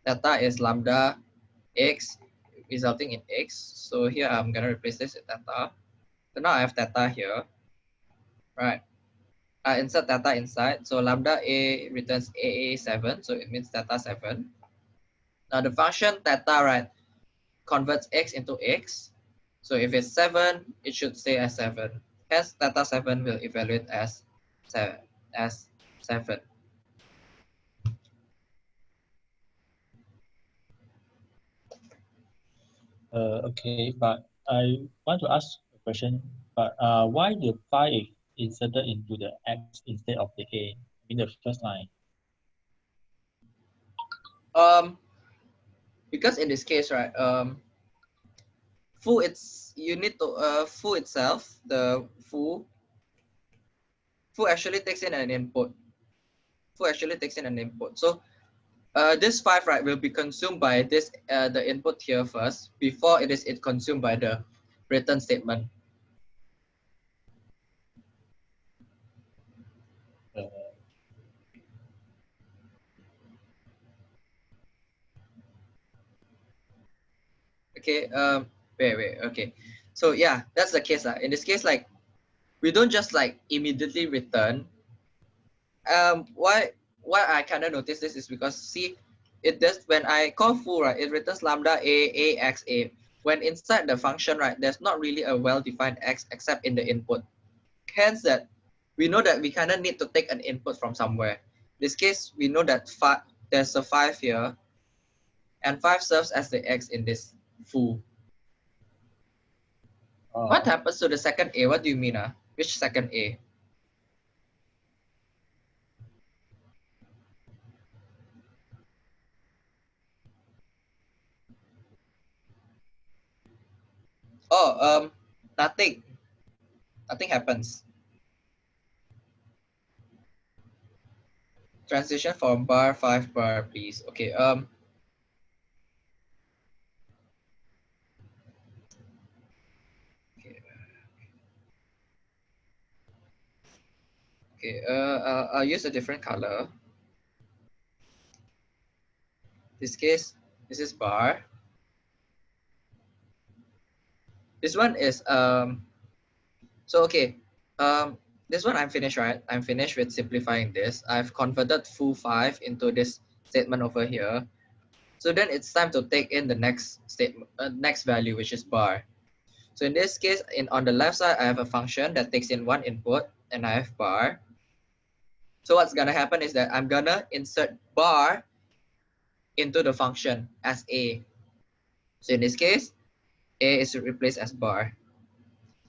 Theta is lambda x resulting in x. So here I'm gonna replace this with theta. So now I have theta here, right? I insert theta inside. So lambda a returns AA7, so it means theta 7. Now the function theta, right, converts x into x. So if it's 7, it should stay as 7. Hence, theta 7 will evaluate as 7. As 7. Uh, okay, but I want to ask a question. But uh, why the 5 is inserted into the x instead of the a in the first line? Um, because in this case, right, um, foo it's you need to uh foo itself the foo foo actually takes in an input. Foo actually takes in an input. So uh this five right will be consumed by this uh the input here first before it is it consumed by the return statement Uh, okay um wait wait okay. So yeah that's the case uh. in this case like we don't just like immediately return. Um why why i kind of notice this is because see it does when i call foo right it returns lambda a a x a. When inside the function right there's not really a well-defined x except in the input. Hence that we know that we kind of need to take an input from somewhere. This case we know that five there's a five here and five serves as the x in this foo uh, what happens to the second A? What do you mean? Uh? Which second A? Oh, um, nothing. Nothing happens. Transition from bar five bar, please. Okay. Um. Okay. Uh, I'll, I'll use a different color. This case, this is bar. This one is um. So okay, um, this one I'm finished, right? I'm finished with simplifying this. I've converted foo five into this statement over here. So then it's time to take in the next statement, uh, next value, which is bar. So in this case, in on the left side, I have a function that takes in one input, and I have bar. So what's gonna happen is that I'm gonna insert bar into the function as a. So in this case, a is replaced as bar.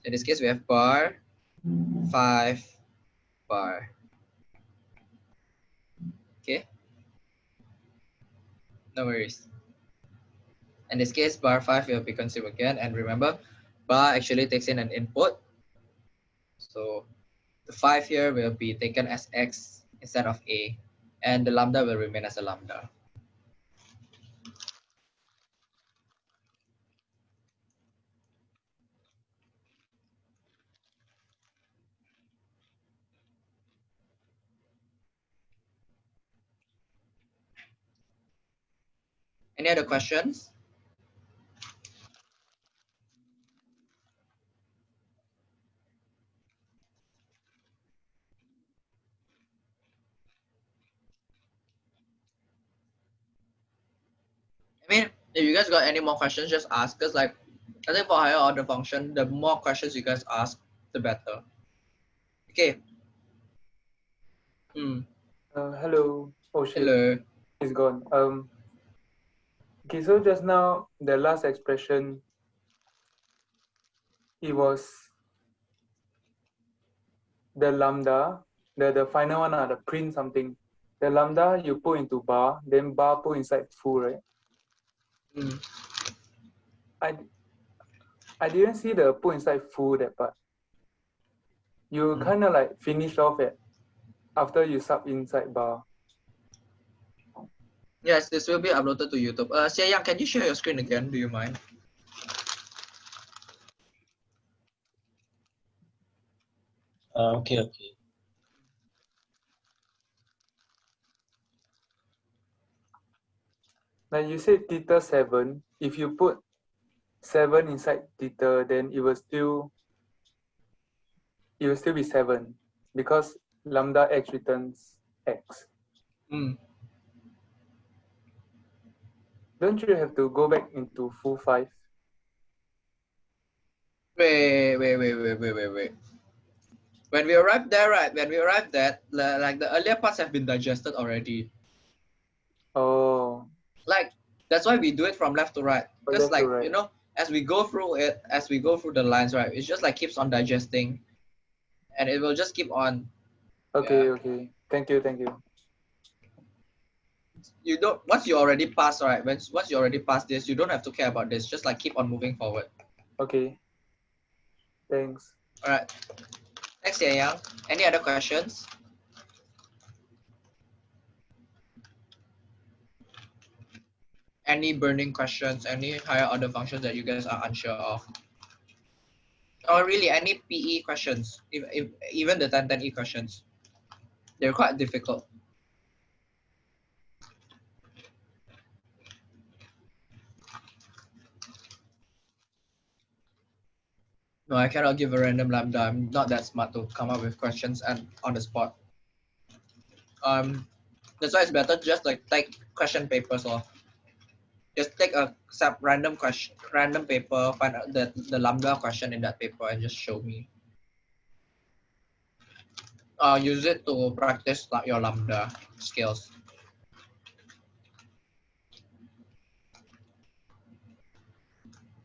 In this case, we have bar, five, bar. Okay. No worries. In this case, bar five will be consumed again. And remember, bar actually takes in an input. So the 5 here will be taken as x instead of a, and the lambda will remain as a lambda. Any other questions? If you guys got any more questions, just ask. Cause like, I think for higher order function, the more questions you guys ask, the better. Okay. Hmm. Uh, hello. Oh shit, Hello. it's gone. Um. Okay, so just now the last expression, it was the lambda, the the final one, uh, the print something. The lambda you put into bar, then bar put inside foo, right? Hmm. I I didn't see the put inside foo that part. You Mm. kind of like finish off it after you sub inside bar. Yes, this will be uploaded to YouTube. Uh, Xie Yang, can you share your screen again? Do you mind? Uh, okay, okay. Like you say theta seven, if you put seven inside theta, then it will still it will still be seven because lambda x returns x. Hmm. Don't you have to go back into foo five? Wait, wait, wait, wait, wait, wait, wait. When we arrived there, right? When we arrived there, like the earlier parts have been digested already. Oh, Like that's why we do it from left to right. Because like you know, as we go through it, as we go through the lines, right? it just like keeps on digesting, and it will just keep on. okay, okay. Thank you, thank you. You don't once you already pass, right? Once once you already pass this, you don't have to care about this. Just like keep on moving forward. Okay. Thanks. All right. Thanks, Xie Yang. Any other questions? Any burning questions? Any higher order functions that you guys are unsure of? Or really any PE questions? If, if, even the 1010E questions. They're quite difficult. No, I cannot give a random lambda. I'm not that smart to come up with questions and on the spot. Um, that's why it's better just like take question papers or just take a sub random question, random paper, find out the the lambda question in that paper and just show me. Uh, use it to practice your lambda skills.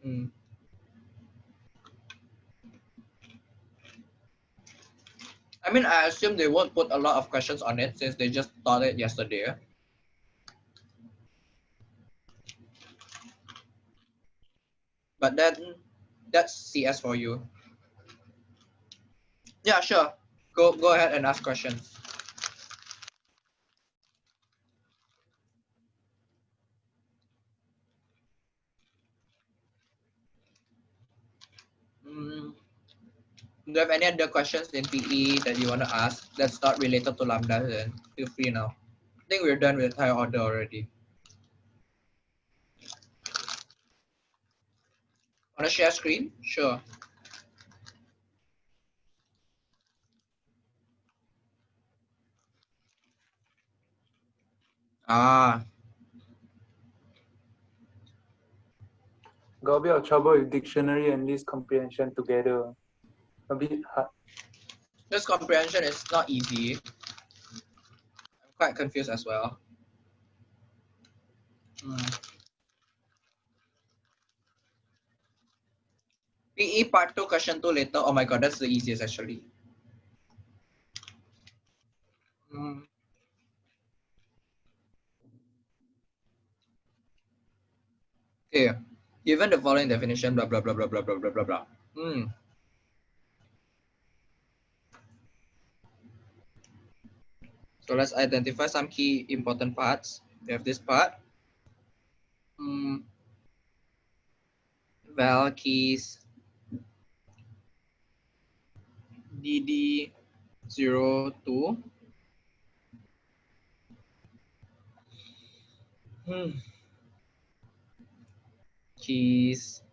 Mm. I mean, I assume they won't put a lot of questions on it since they just taught it yesterday. But then that's CS for you. Yeah, sure. Go go ahead and ask questions. Mm. Do you have any other questions in PE that you want to ask that's not related to Lambda? Then feel free now. I think we're done with higher order already. Want to share screen? Sure. Ah, Got a bit of trouble with dictionary and list comprehension together. A bit hard. this comprehension is not easy. I'm quite confused as well. Hmm. PE part 2, question 2 later. Oh my god, that's the easiest actually. Hmm. Okay, given the following definition, blah, blah, blah, blah, blah, blah, blah, blah, blah. Hmm. So let's identify some key important parts. We have this part. Hmm. Val keys DD 02. Hmm. keys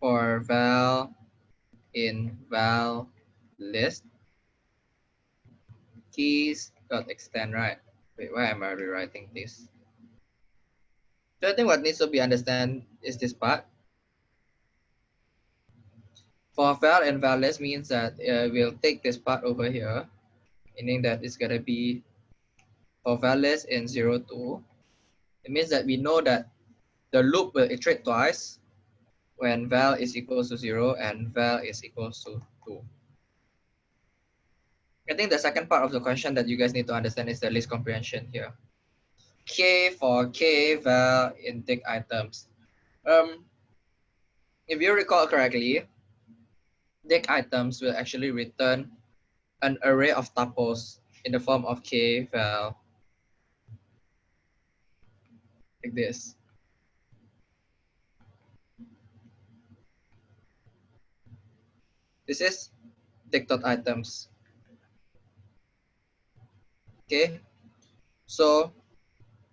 for val in val list. Keys dot extend right? Wait why am i rewriting this? So i think what needs to be understand is this part for val and val means that uh, we'll take this part over here meaning that it's going to be for val list in 0 2 it means that we know that the loop will iterate twice when val is equals to 0 and val is equals to 2. I think the second part of the question that you guys need to understand is the list comprehension here. K for K val in dict items. Um, if you recall correctly, dict items will actually return an array of tuples in the form of K val uh, like this. This is dict dot items. Okay, so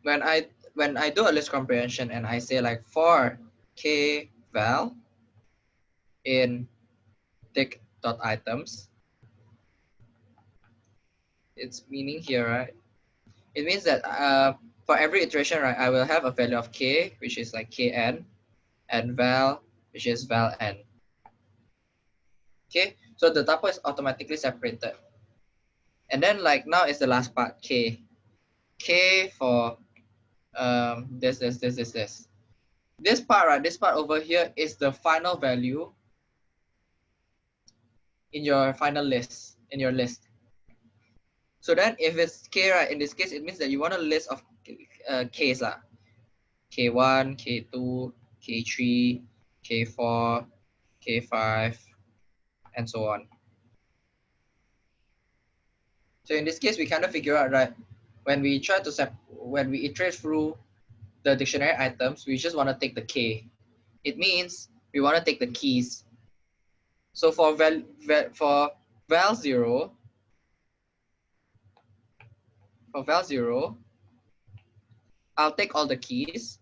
when I when I do a list comprehension and I say like for k val in dict dot items, it's meaning here, right? It means that uh, for every iteration, right, I will have a value of k, which is like kn, and val, which is val n. Okay, so the tuple is automatically separated. And then like now is the last part, k. k for um, this, this, this, this, this. This part, right, this part over here is the final value in your final list, in your list. So then if it's k, right, in this case, it means that you want a list of uh, k's lah. K1, K2, K3, K4, K5, and so on. So in this case, we kind of figure out, right, when we try to sep when we iterate through the dictionary items, we just want to take the K. It means we want to take the keys. So for val, val for val zero, for val zero, I'll take all the keys.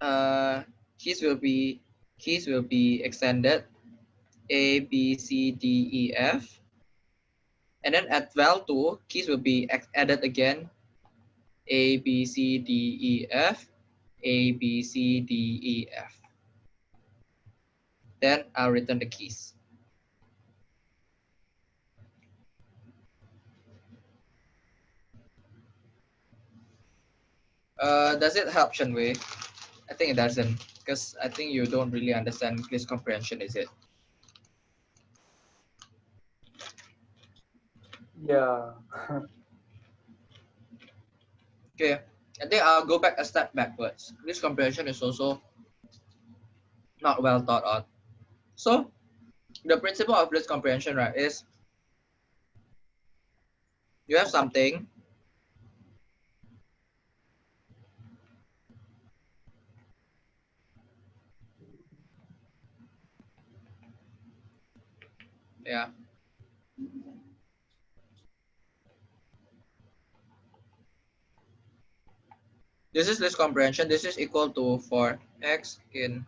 Uh, keys will be keys will be extended. A b c d e f. And then at val 2 keys will be added again. A b c d e f a b c d e f then i'll return the keys uh does it help Chen Wei? I think it doesn't because I think you don't really understand list comprehension, is it? Yeah. okay, I think I'll go back a step backwards. This comprehension is also not well thought out. So the principle of this comprehension, right, is you have something yeah this is list comprehension this is equal to for x in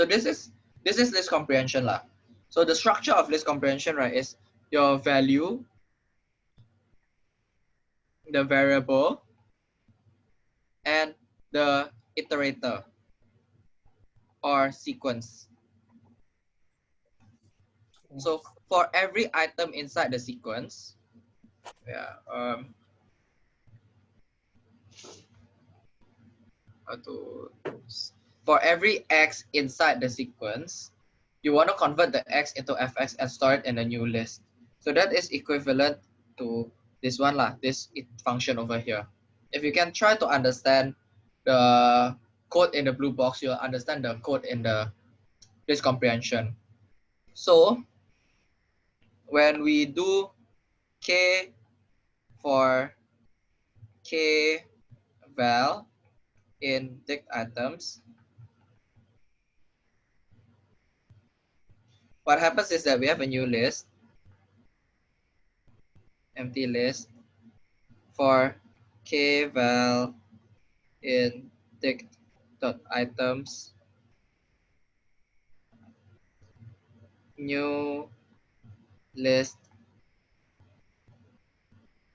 So this is this is list comprehension lah. So the structure of list comprehension, right, is your value, the variable, and the iterator or sequence. So for every item inside the sequence, yeah, um, for every x inside the sequence, you want to convert the x into fx and store it in a new list. So that is equivalent to this one lah, this function over here. If you can try to understand the code in the blue box, you'll understand the code in the this comprehension. So when we do k for k val in dict items, what happens is that we have a new list, empty list for k val in dict dot items new list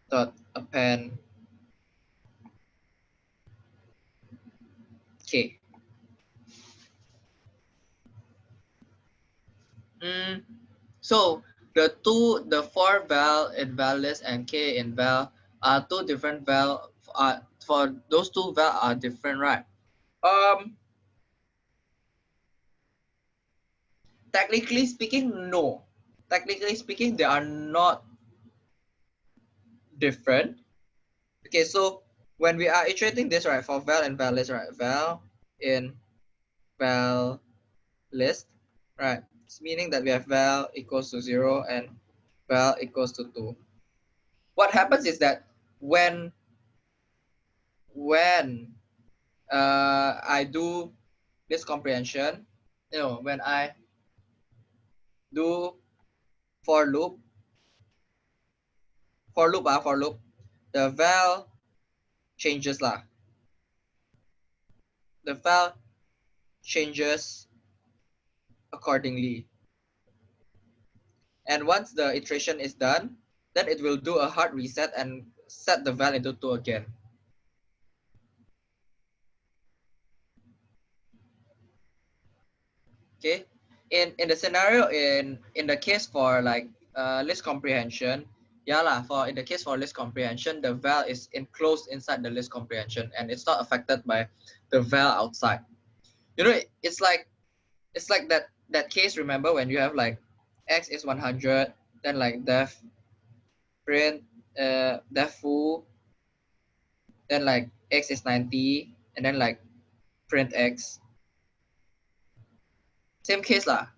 dot append. K. Mm, so the two the for val in list and k in val are two different val uh, for those two val are different right um technically speaking, no. Technically speaking, they are not different. Okay, so when we are iterating this, right, for val and val list, right, val in val list, right, it's meaning that we have val equals to zero and val equals to two. What happens is that when when uh, I do this comprehension, you know, when I do for loop for loop ah, for loop the val changes lah the val changes accordingly. And once the iteration is done then it will do a hard reset and set the val into two again. Okay. In in the scenario in in the case for like uh, list comprehension, yeah lah, for in the case for list comprehension, the val is enclosed inside the list comprehension and it's not affected by the val outside. You know, it's like it's like that that case. Remember when you have like x is 100, then like def print uh def foo, then like x is 90, and then like print x same case lah.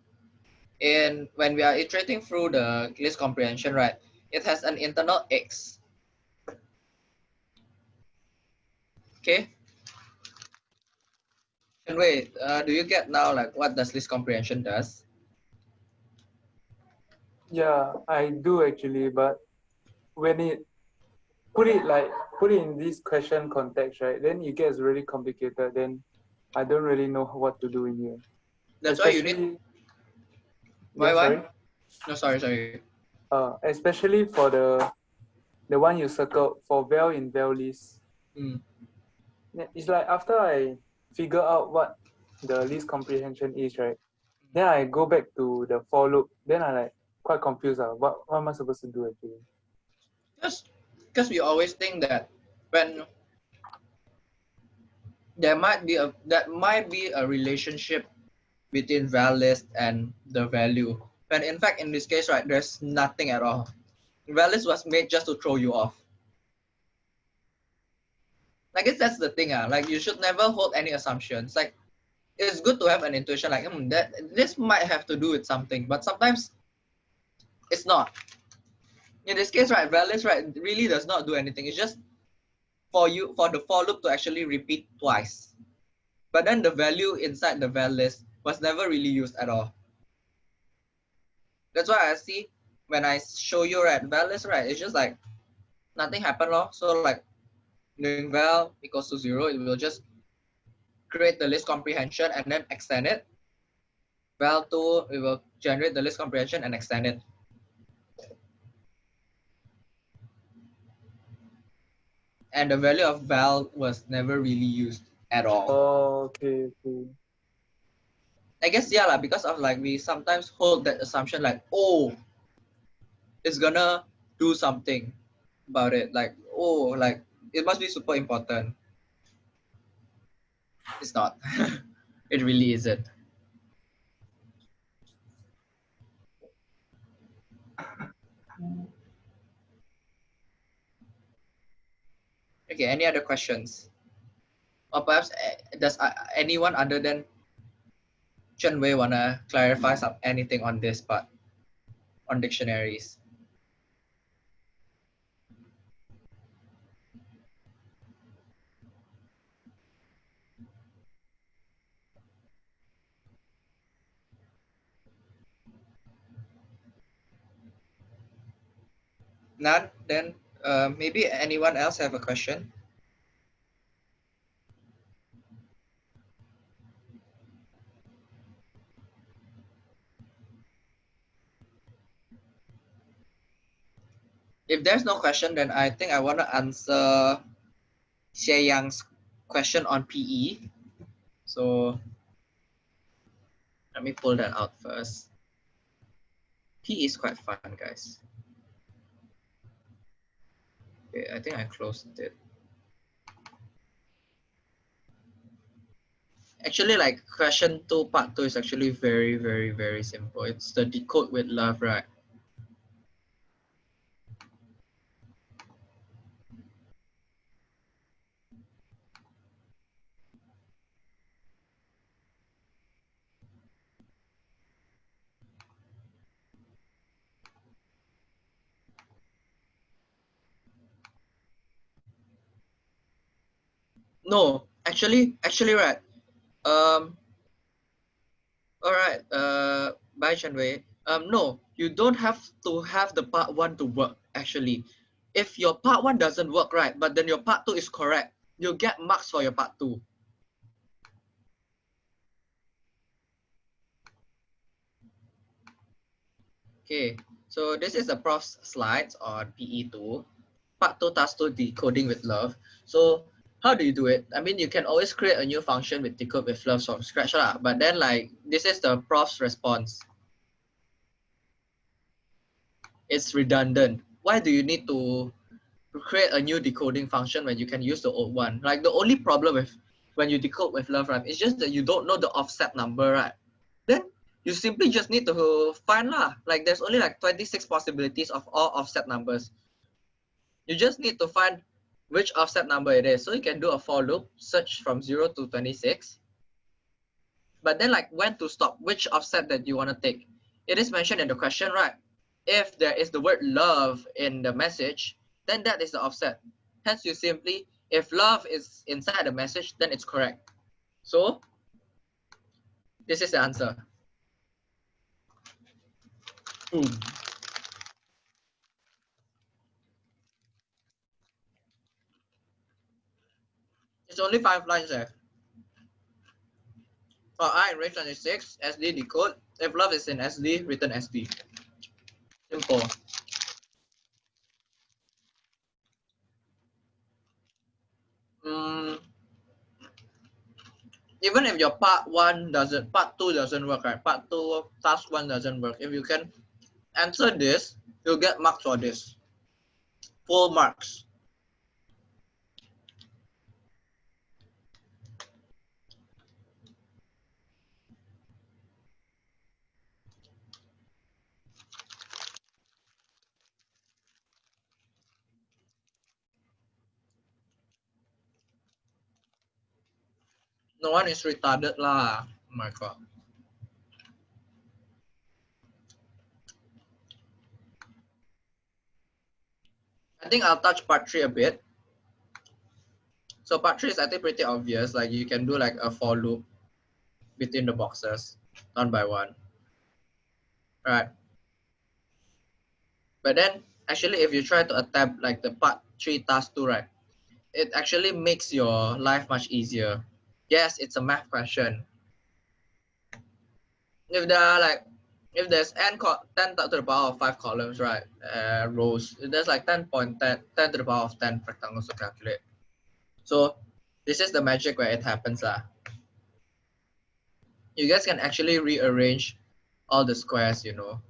In when we are iterating through the list comprehension, right, it has an internal x. Okay. And wait, uh, do you get now like what does list comprehension does? Yeah, I do actually, but when it put it like put it in this question context, right? Then it gets really complicated. Then I don't really know what to do in here. That's why you need. Especially- Why? Yeah, Why? sorry? No, sorry, sorry. Uh, especially for the the one you circled for val in val list. Mm. It's like after I figure out what the list comprehension is, right? Then I go back to the for loop. Then I like quite confused. Uh, what, what am I supposed to do actually? Just because we always think that when there might be a that might be a relationship between val list and the value. When in fact in this case, right, there's nothing at all. Val list was made just to throw you off. I guess that's the thing, ah. Like you should never hold any assumptions. Like it's good to have an intuition, like hmm, that this might have to do with something, but sometimes it's not. In this case, right, val list, right, really does not do anything. It's just for you for the for loop to actually repeat twice. But then the value inside the val list was never really used at all. That's why I see when I show you right val list, right, it's just like nothing happened. Lor. So like doing val equals to zero, it will just create the list comprehension and then extend it. Val two, it will generate the list comprehension and extend it. And the value of val was never really used at all. Oh, okay, okay. I guess yeah, like, because of like we sometimes hold that assumption like, oh, it's gonna do something about it. Like, oh, like it must be super important. It's not. it really isn't. Okay, any other questions? Or perhaps eh, does uh, anyone other than Chen Wei wanna clarify some anything on this part? on dictionaries. None? Then uh, maybe anyone else have a question? If there's no question, then I think I want to answer Xie Yang's question on PE. So let me pull that out first. PE is quite fun, guys. I think I closed it. Actually, like question two, part two is actually very, very, very simple. It's the decode with love, right? No, actually, actually, right. Um. All right. Uh, by Wei. Um, no, you don't have to have the part one to work. Actually, if your part one doesn't work right, but then your part two is correct, you get marks for your part two. Okay, so this is the prof's slides on PE2, part 2 task 2 decoding with love. So how do you do it? I mean, you can always create a new function with decode with love from scratch, lah. but then like, this is the prof's response. It's redundant. Why do you need to create a new decoding function when you can use the old one? Like the only problem with when you decode with love, right, it's just that you don't know the offset number, right? Then you simply just need to find lah. Like there's only like 26 possibilities of all offset numbers. You just need to find which offset number it is. So you can do a for loop, search from 0 to 26. But then like when to stop, which offset that you want to take. It is mentioned in the question, right? If there is the word love in the message, then that is the offset. Hence you simply, if love is inside the message, then it's correct. So this is the answer. Boom. It's only five lines there. For I range 26, SD decode. If love is in SD, written SD. Simple. Mm, even if your part one doesn't, part two doesn't work, right? Part two, task one doesn't work. If you can answer this, you'll get marks for this. Full marks. No one is retarded lah. Oh my god. I think I'll touch part three a bit. So part three is I think pretty obvious. Like you can do like a for loop between the boxes, one by one. Right. But then actually if you try to attempt like the part three task two, right? It actually makes your life much easier. Yes, it's a math question. If there are like if there's n 10 to the power of 5 columns, right, uh, rows, there's like 10 point 10, 10 to the power of 10 rectangles to calculate. So this is the magic where it happens. Uh. You guys can actually rearrange all the squares, you know.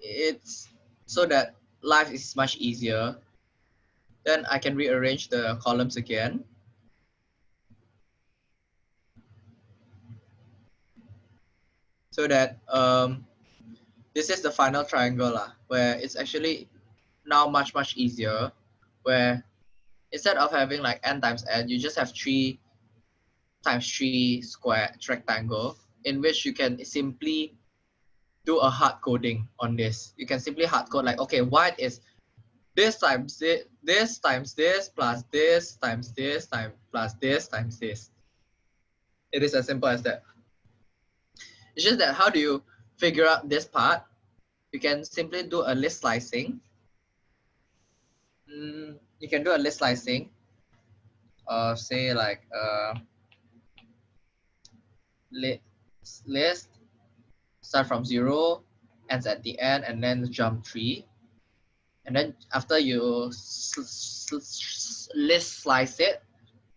It's so that life is much easier. Then I can rearrange the columns again. so that um, this is the final triangle lah, where it's actually now much, much easier, where instead of having like n times n, you just have 3 times 3 square rectangle. in which you can simply do a hard coding on this. You can simply hard code like, okay, white is this times this, this times this plus this times this time plus this times this. It is as simple as that. It's just that how do you figure out this part? You can simply do a list slicing. Mm, you can do a list slicing of say like uh, list, list start from zero, ends at the end, and then jump three. And then after you list slice it,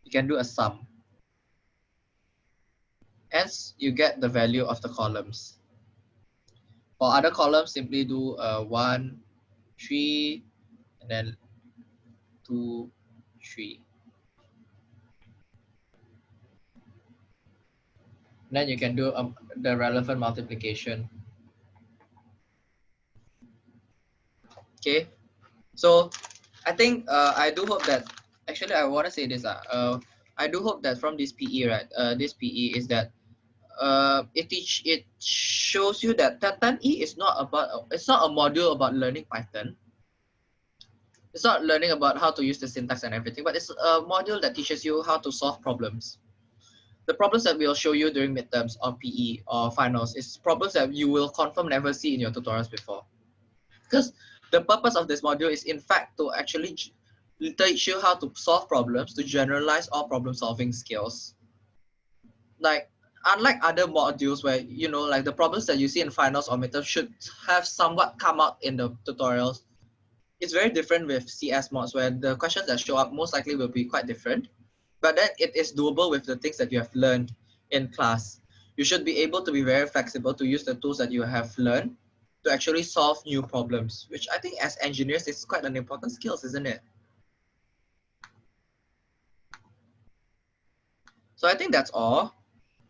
you can do a sum. Hence, you get the value of the columns. For other columns, simply do a one, three, and then two, three. then you can do um, the relevant multiplication. Okay, so I think uh, I do hope that actually I want to say this. Uh, uh, I do hope that from this PE, right? Uh, this PE is that uh, it teach it shows you that Titan E is not about it's not a module about learning Python. It's not learning about how to use the syntax and everything, but it's a module that teaches you how to solve problems the problems that we'll show you during midterms or PE or finals is problems that you will confirm never see in your tutorials before. Because the purpose of this module is in fact to actually teach you how to solve problems, to generalize all problem solving skills. Like, unlike other modules where, you know, like the problems that you see in finals or midterms should have somewhat come out in the tutorials. It's very different with CS mods where the questions that show up most likely will be quite different but then it is doable with the things that you have learned in class. You should be able to be very flexible to use the tools that you have learned to actually solve new problems, which I think as engineers is quite an important skills, isn't it? So I think that's all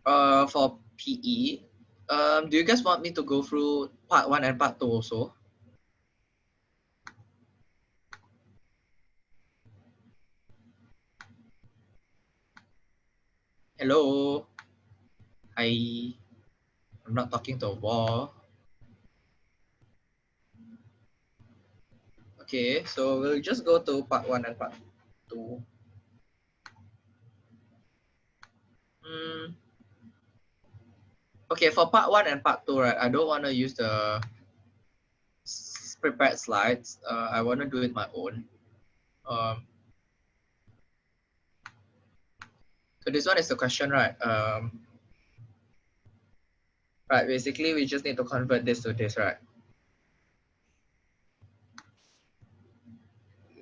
uh, for PE. Um, do you guys want me to go through part one and part two also? Hello. Hi. I'm not talking to a wall. Okay, so we'll just go to part one and part two. Mm. Okay, for part one and part two, right, I don't want to use the prepared slides. Uh, I want to do it my own. Um, So this one is the question, right? Um, right, basically we just need to convert this to this, right?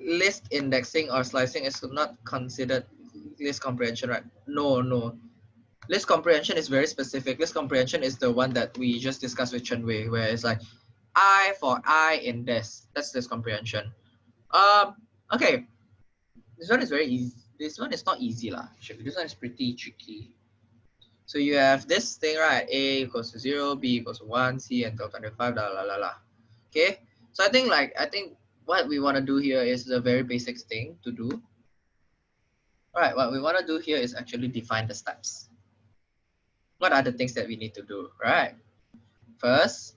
List indexing or slicing is not considered list comprehension, right? No, no. List comprehension is very specific. List comprehension is the one that we just discussed with Chen Wei, where it's like I for I in this. That's list comprehension. Um, okay. This one is very easy this one is not easy lah. This one is pretty tricky. So you have this thing, right? A equals to zero, B equals to one, C until 25, la la la la. Okay. So I think like I think what we want to do here is the very basic thing to do. All right, what we want to do here is actually define the steps. What are the things that we need to do, right? First,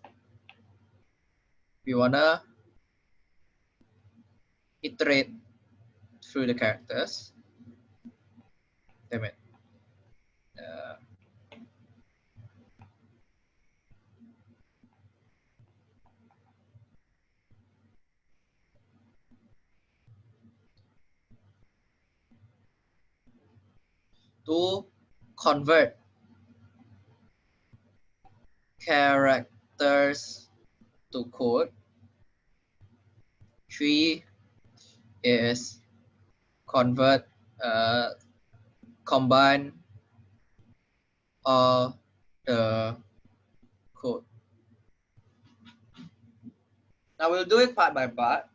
we want to iterate through the characters damn it. Uh, to convert characters to code. Three is convert uh, combine all the code. Now we'll do it part by part.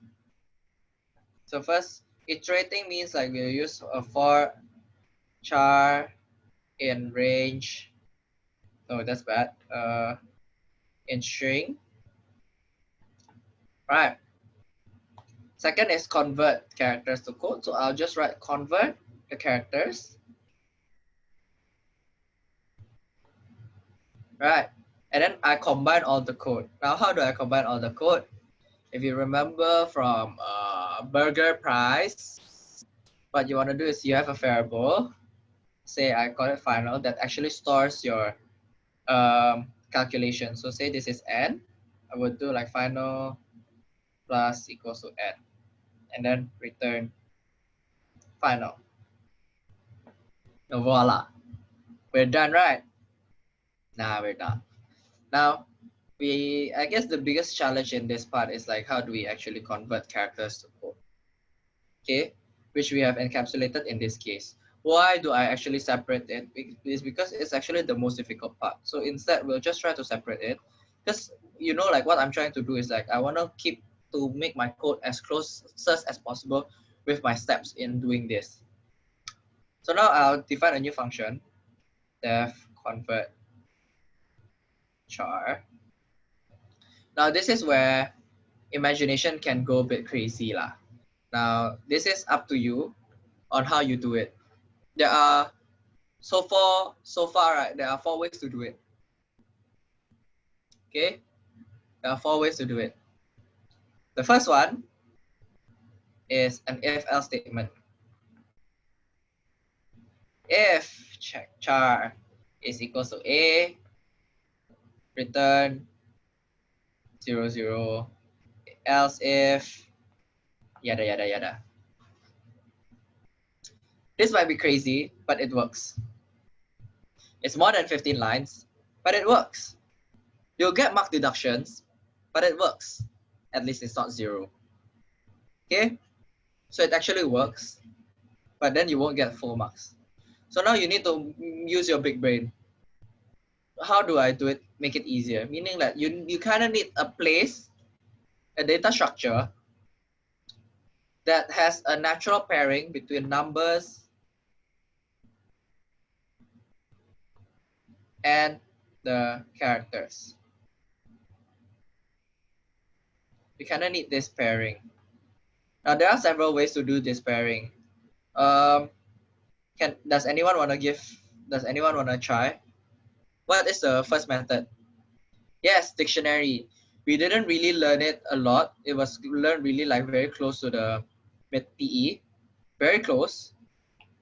So first, iterating means like we'll use a for char in range. Oh, that's bad. Uh, in string. Right. Second is convert characters to code. So I'll just write convert the characters right? And then I combine all the code. Now, how do I combine all the code? If you remember from uh, burger price, what you want to do is you have a variable, say I call it final, that actually stores your um, calculation. So say this is n, I would do like final plus equals to n, and then return final. And voila, we're done, right? Nah, we're done. Now, we I guess the biggest challenge in this part is like how do we actually convert characters to code? Okay, which we have encapsulated in this case. Why do I actually separate it? It's because it's actually the most difficult part. So instead, we'll just try to separate it. Because you know, like what I'm trying to do is like I want to keep to make my code as close as possible with my steps in doing this. So now I'll define a new function, def convert char. Now this is where imagination can go a bit crazy lah. Now this is up to you on how you do it. There are so far so far right there are four ways to do it. Okay, there are four ways to do it. The first one is an if else statement. If char is equals to a, return zero zero, else if yada yada yada. This might be crazy, but it works. It's more than 15 lines, but it works. You'll get mark deductions, but it works. At least it's not zero. Okay, so it actually works, but then you won't get full marks. So now you need to use your big brain. How do I do it? Make it easier. Meaning that you, you kind of need a place, a data structure that has a natural pairing between numbers and the characters. We kind of need this pairing. Now there are several ways to do this pairing. Um, can does anyone want to give? Does anyone want to try? What is the first method? Yes, dictionary. We didn't really learn it a lot. It was learned really like very close to the mid PE, very close.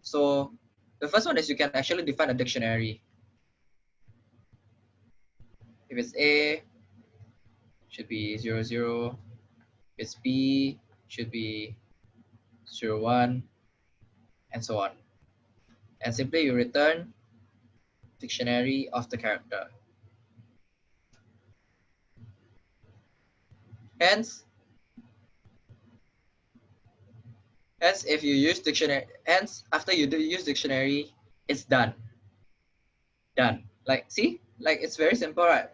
So the first one is you can actually define a dictionary. If it's A, should be zero zero. If it's B, should be zero one, and so on. And simply you return dictionary of the character. Hence, hence if you use dictionary, hence after you do use dictionary, it's done. Done. Like, see, like it's very simple, right?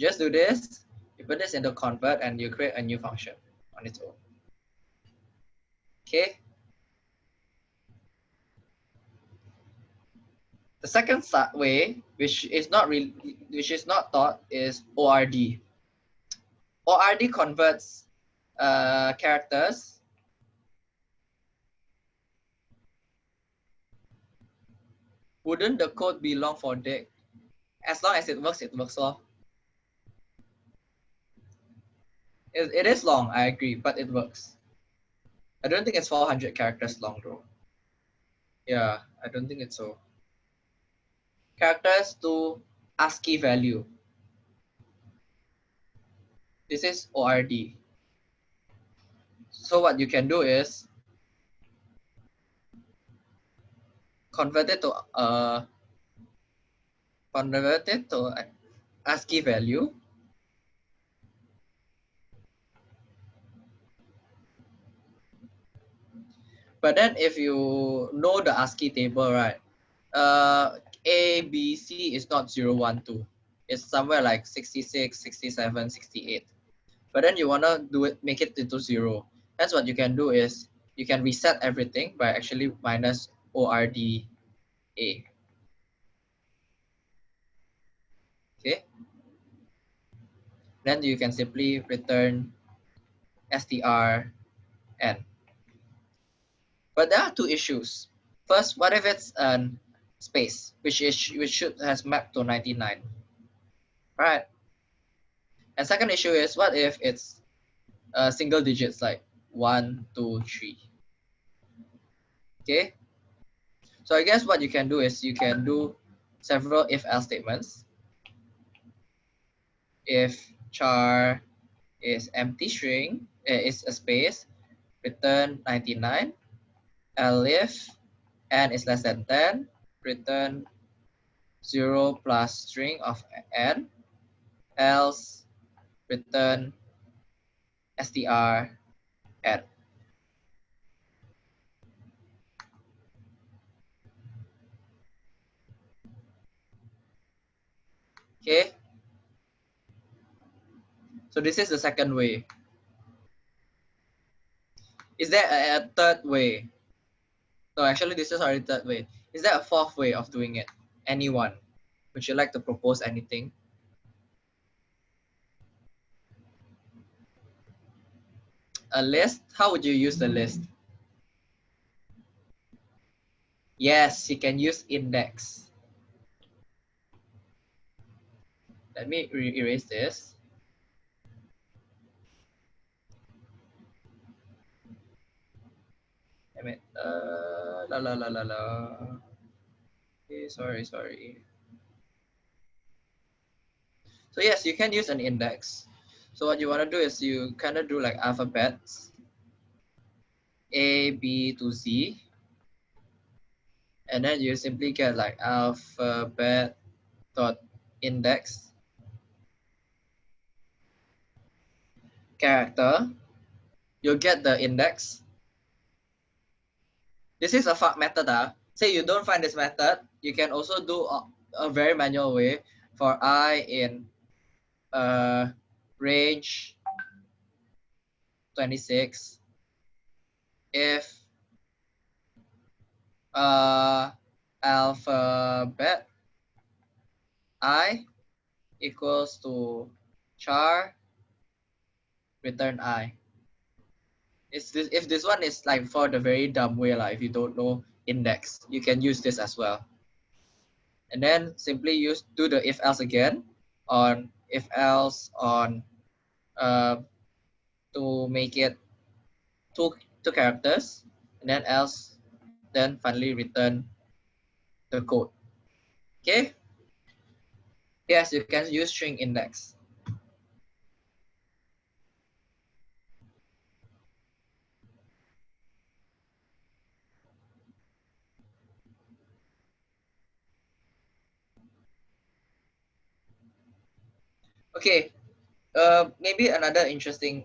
Just do this, you put this into convert and you create a new function on its own. Okay. The second way, which is not really, which is not taught, is ORD. ORD converts uh, characters wouldn't the code be long for dict? As long as it works, it works well. It, it is long, I agree, but it works. I don't think it's 400 characters long though. Yeah, I don't think it's so. Characters to ASCII value. This is ORD. So what you can do is convert it to uh, convert it to ASCII value But then if you know the ASCII table, right, uh, A, B, C is not 0, 1, 2. It's somewhere like 66, 67, 68. But then you want to do it, make it into 0. That's what you can do is you can reset everything by actually minus ORD A. Okay. Then you can simply return str n. But there are two issues. First, what if it's an space, which is which should has mapped to 99. Right. And second issue is what if it's uh, single digits like one, two, three. Okay. So I guess what you can do is you can do several if else statements. If char is empty string, uh, is a space, return 99. Elif n is less than 10, return 0 plus string of n, else return str n. Okay. So this is the second way. Is there a, a third way? So actually this is already third way. Is there a fourth way of doing it? Anyone? Would you like to propose anything? A list? How would you use the hmm. list? Yes, you can use index. Let me erase this. Damn it. Uh, la la la la la. Okay, sorry, sorry. So yes, you can use an index. So what you want to do is you kind of do like alphabets. A, B to Z. And then you simply get like alphabet dot index character. You'll get the index this is a fuck method. Uh. Say you don't find this method, you can also do a, a very manual way for i in uh, range 26 if uh, alphabet i equals to char return i this, if this one is like for the very dumb way, like if you don't know index, you can use this as well. And then simply use do the if else again on if else on uh, to make it two two characters and then else then finally return the code. Okay. Yes, you can use string index. Okay uh maybe another interesting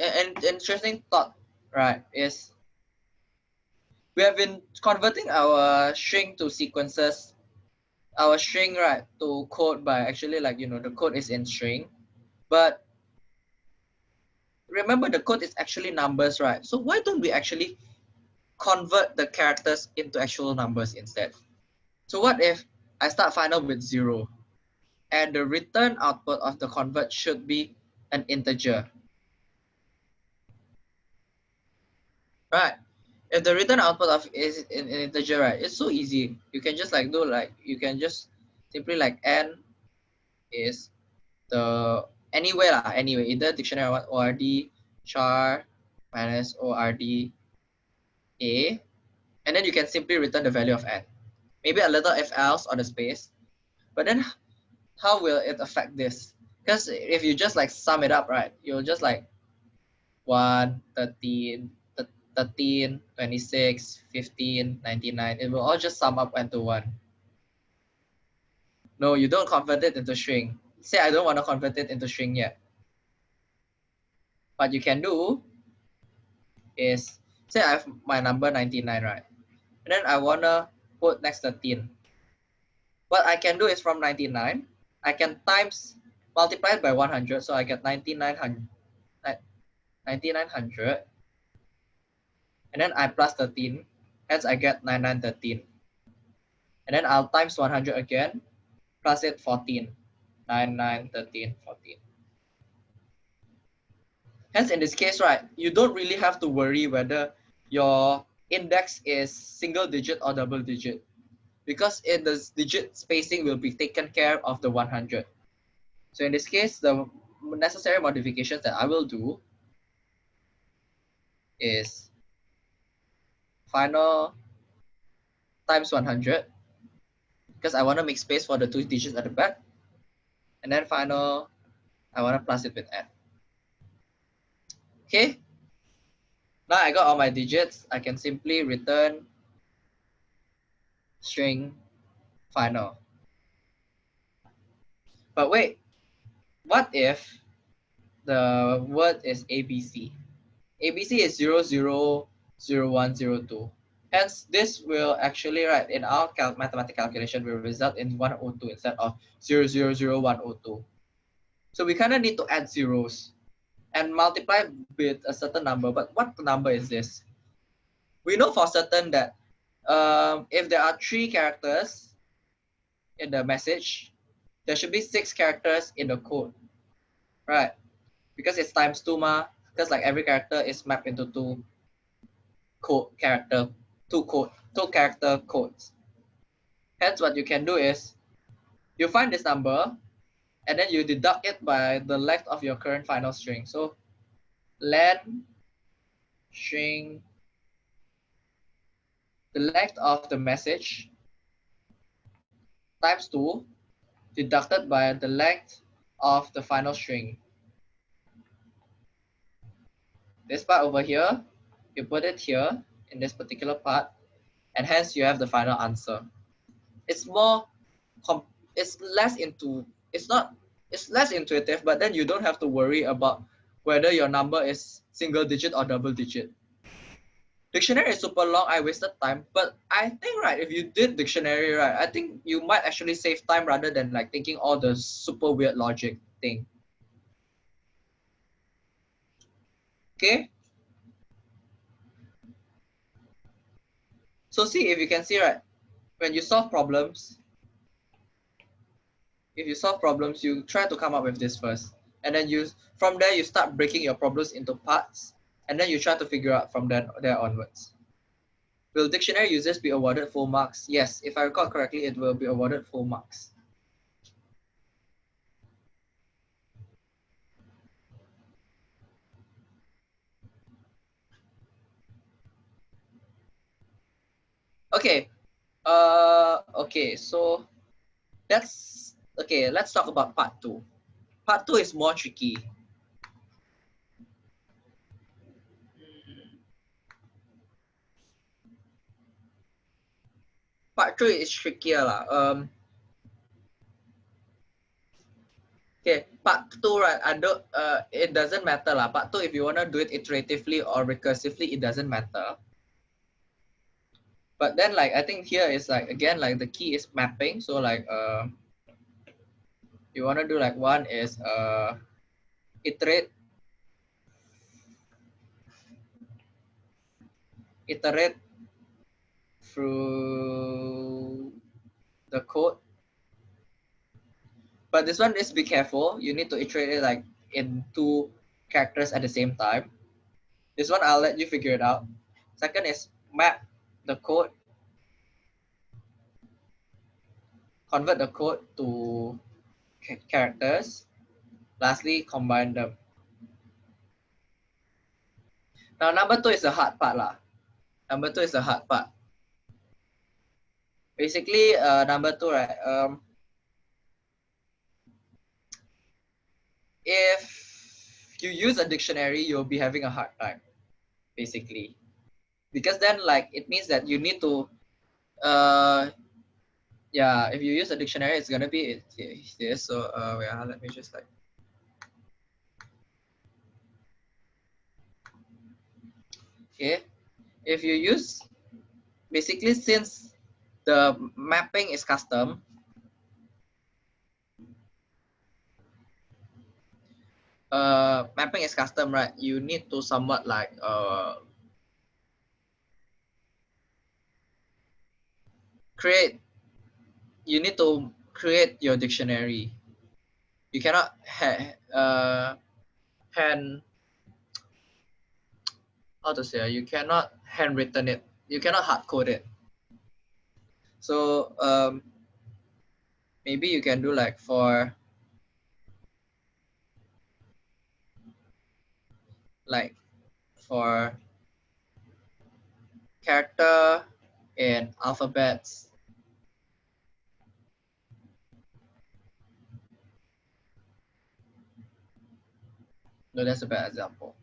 and interesting thought right is we have been converting our string to sequences our string right to code by actually like you know the code is in string but remember the code is actually numbers right? So why don't we actually convert the characters into actual numbers instead? So what if i start final with zero and the return output of the convert should be an integer. Right. If the return output of is an integer, right, it's so easy. You can just like do like you can just simply like n is the anyway lah, anyway, either dictionary or ord char minus ord a, and then you can simply return the value of n. Maybe a little if else on the space, but then how will it affect this? Because if you just like sum it up, right, you'll just like 1, 13, 13, 26, 15, 99. It will all just sum up into 1. No, you don't convert it into string. Say I don't want to convert it into string yet. What you can do is, say I have my number 99, right? And then I want to put next 13. What I can do is from 99, I can times multiply it by 100, so I get 9900. 9900 and then I plus 13 hence I get 9913 and then I'll times 100 again plus it 14 9913 14 hence in this case right you don't really have to worry whether your index is single digit or double digit because in the digit spacing will be taken care of the 100. So in this case, the necessary modifications that I will do is final times 100 because I want to make space for the two digits at the back. And then final, I want to plus it with n. Okay. Now I got all my digits. I can simply return string final. But wait, what if the word is ABC? ABC is 000102. Hence, this will actually, right, in our cal mathematical calculation, will result in 102 instead of 000102. So we kind of need to add zeros and multiply with a certain number. But what number is this? We know for certain that um, if there are three characters in the message, there should be six characters in the code, right? Because it's times two ma, because like every character is mapped into two code character, two code, two character codes. Hence what you can do is you find this number and then you deduct it by the length of your current final string. So len string the length of the message times 2 deducted by the length of the final string. This part over here, you put it here in this particular part, and hence you have the final answer. It's more, it's less into, it's not, it's less intuitive, but then you don't have to worry about whether your number is single digit or double digit dictionary is super long. I wasted time. But i think right if you did dictionary right i think you might actually save time rather than like thinking all the super weird logic thing. Okay? So see if you can see right when you solve problems if you solve problems you try to come up with this first. And then you from there you start breaking your problems into parts and then you try to figure out from then there onwards. Will dictionary users be awarded full marks? Yes, if I recall correctly, it will be awarded full marks. Okay, uh, okay, so that's, okay, let's talk about part two. Part two is more tricky. Part three is trickier lah. Um, okay, part two right? I don't. Uh, it doesn't matter lah. Part two, if you wanna do it iteratively or recursively, it doesn't matter. But then, like I think here is like again, like the key is mapping. So like, uh, you wanna do like one is uh, iterate iterate through the code. But this one is be careful. You need to iterate it like in two characters at the same time. This one I'll let you figure it out. Second is map the code. Convert the code to characters. Lastly, combine them. Now number two is the hard part lah. Number two is the hard part basically uh, number two right um, if you use a dictionary you'll be having a hard time basically. Because then like it means that you need to uh yeah if you use a dictionary it's gonna be this so uh yeah let me just like okay. If you use basically since the mapping is custom. Uh, mapping is custom, right? You need to somewhat like uh, create. You need to create your dictionary. You cannot ha uh, hand how to say you cannot handwritten it. You cannot hard code it. So um, maybe you can do like for like for character in alphabets. No that's a bad example.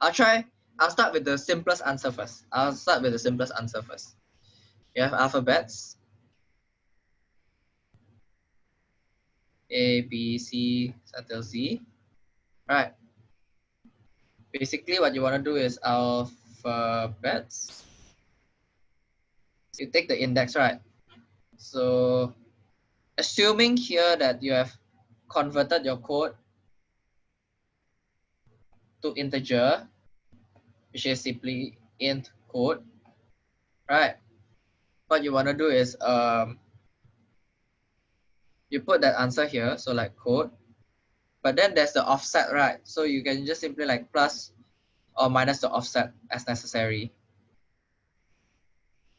I'll try i'll start with the simplest answer first. I'll start with the simplest answer first. You have alphabets a b c until z right. Basically what you want to do is alphabets. You take the index right? So assuming here that you have converted your code to integer which is simply int code right? What you want to do is um you put that answer here so like code but then there's the offset, right? So you can just simply like plus or minus the offset as necessary.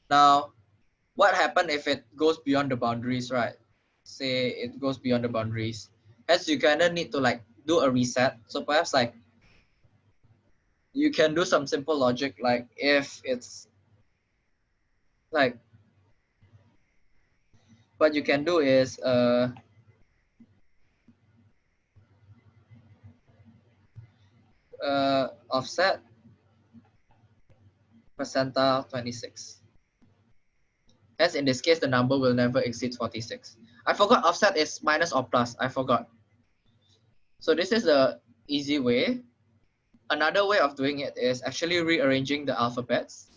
Now, what happen if it goes beyond the boundaries, right? Say it goes beyond the boundaries. As you kind of need to like do a reset. So perhaps like you can do some simple logic like if it's like what you can do is uh uh, offset percentile 26. As in this case, the number will never exceed 46. I forgot offset is minus or plus. I forgot. So this is the easy way. Another way of doing it is actually rearranging the alphabets.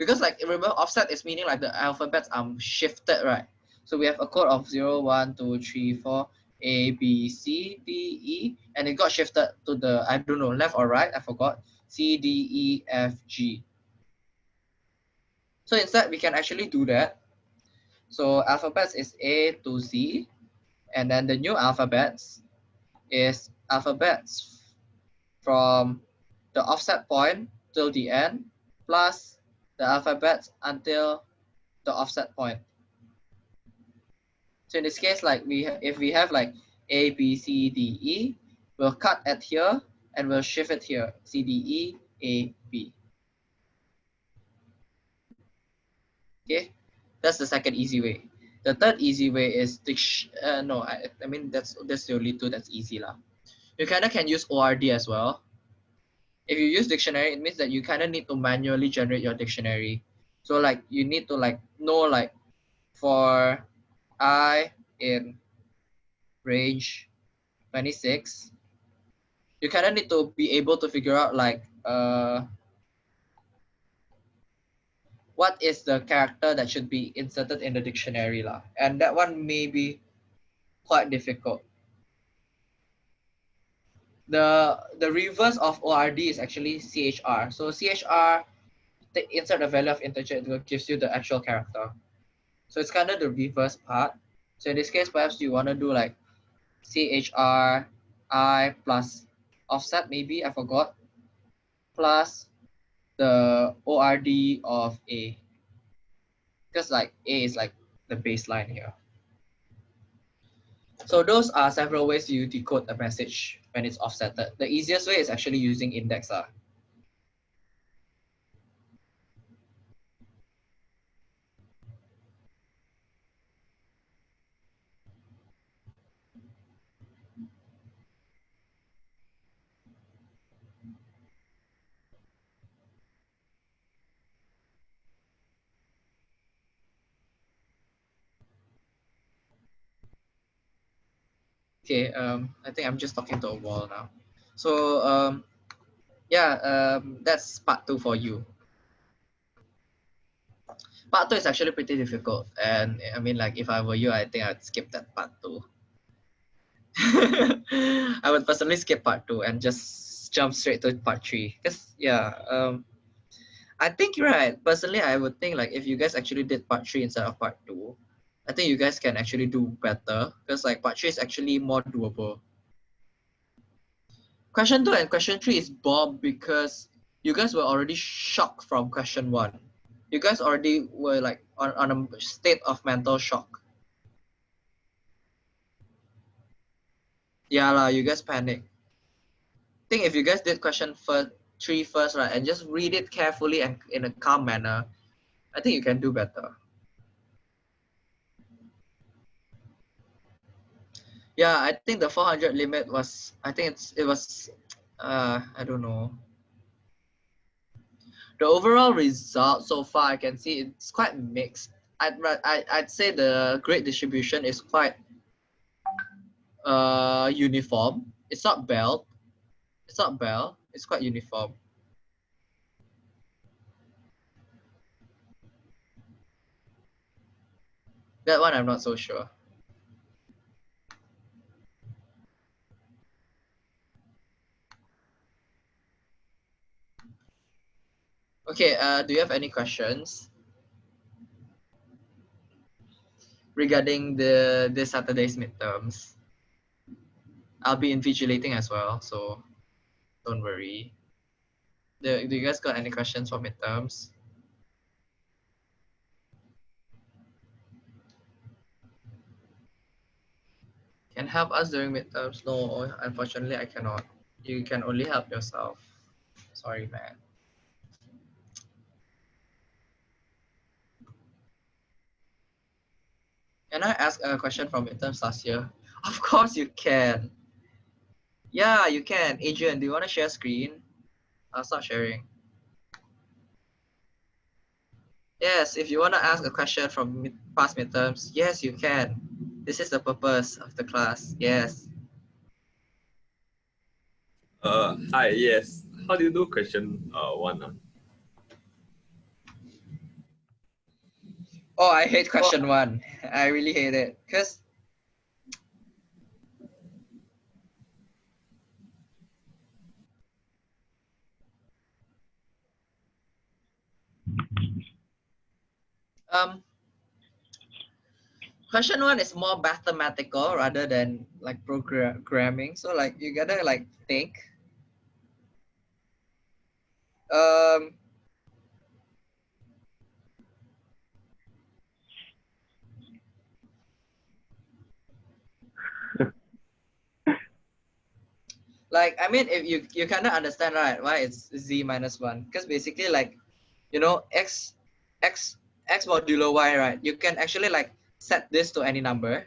Because like remember offset is meaning like the alphabets are shifted, right? So we have a code of 0, 1, 2, 3, 4, a, B, C, D, E, and it got shifted to the, I don't know, left or right, I forgot, C, D, E, F, G. So instead, we can actually do that. So alphabets is A to Z, and then the new alphabets is alphabets from the offset point till the end, plus the alphabets until the offset point. So in this case, like we if we have like A, B, C, D, E, we'll cut at here and we'll shift it here, C, D, E, A, B. Okay, that's the second easy way. The third easy way is uh, no, I, I mean that's that's the only two that's easy lah. You kind of can use ORD as well. If you use dictionary, it means that you kind of need to manually generate your dictionary. So like you need to like know like for i in range 26, you kind of need to be able to figure out like uh, what is the character that should be inserted in the dictionary lah. And that one may be quite difficult. The, the reverse of ORD is actually CHR. So CHR, the insert the value of integer, it gives you the actual character. So it's kind of the reverse part. So in this case, perhaps you want to do like CHR I plus offset, maybe, I forgot, plus the ORD of A. Because like A is like the baseline here. So those are several ways you decode a message when it's offsetted. The easiest way is actually using index. Uh. Okay, um, I think I'm just talking to a wall now. So um, yeah, um, that's part two for you. Part two is actually pretty difficult. And I mean, like if I were you, I think I'd skip that part two. I would personally skip part two and just jump straight to part three. Because yeah, um, I think right. Personally, I would think like if you guys actually did part three instead of part two, I think you guys can actually do better because like part three is actually more doable. Question two and question three is bomb because you guys were already shocked from question one. you guys already were like on, on a state of mental shock. Yeah, lah, you guys panic. think if you guys did question first three first, right, and just read it carefully and in a calm manner, I think you can do better. Yeah, I think the 400 limit was, I think it's, it was, uh, I don't know. The overall result so far, I can see it's quite mixed. I'd, I, I'd say the grade distribution is quite uh, uniform. It's not bell. It's not bell. It's quite uniform. That one I'm not so sure. Okay, uh, do you have any questions regarding the this Saturday's midterms? I'll be invigilating as well, so don't worry. Do, do you guys got any questions for midterms? Can help us during midterms? No, unfortunately I cannot. You can only help yourself. Sorry, man. Can I ask a question from midterms last year? Of course you can. Yeah, you can. Adrian, do you want to share screen? I'll start sharing. Yes, if you want to ask a question from mid past midterms, yes, you can. This is the purpose of the class. Yes. Uh, hi, yes. How do you do question uh, one? Uh? Oh, I hate question one. I really hate it. Because um question one is more mathematical rather than like programming so like you gotta like think. Um like i mean if you you of understand right why it's z minus one. Because basically like you know x x x modulo y right you can actually like set this to any number.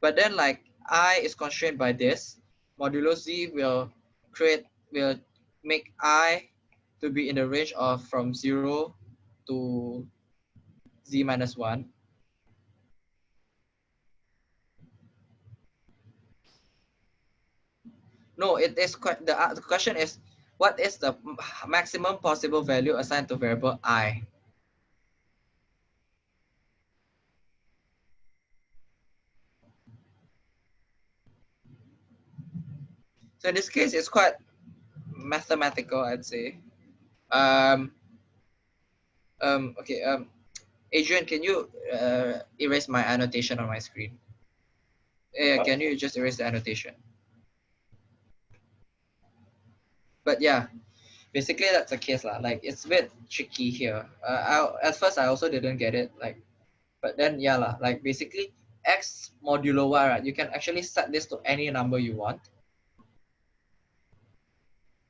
But then like i is constrained by this. Modulo z will create will make i to be in the range of from zero to z minus one No, it is the, uh, the question is what is the maximum possible value assigned to variable i? So in this case, it's quite mathematical, I'd say. Um, um, okay, um, Adrian, can you uh, erase my annotation on my screen? Yeah, can you just erase the annotation? But yeah, basically that's the case lah. Like it's a bit tricky here. Uh, I, at first I also didn't get it. Like, but then yeah lah. Like basically x modulo y, right? You can actually set this to any number you want.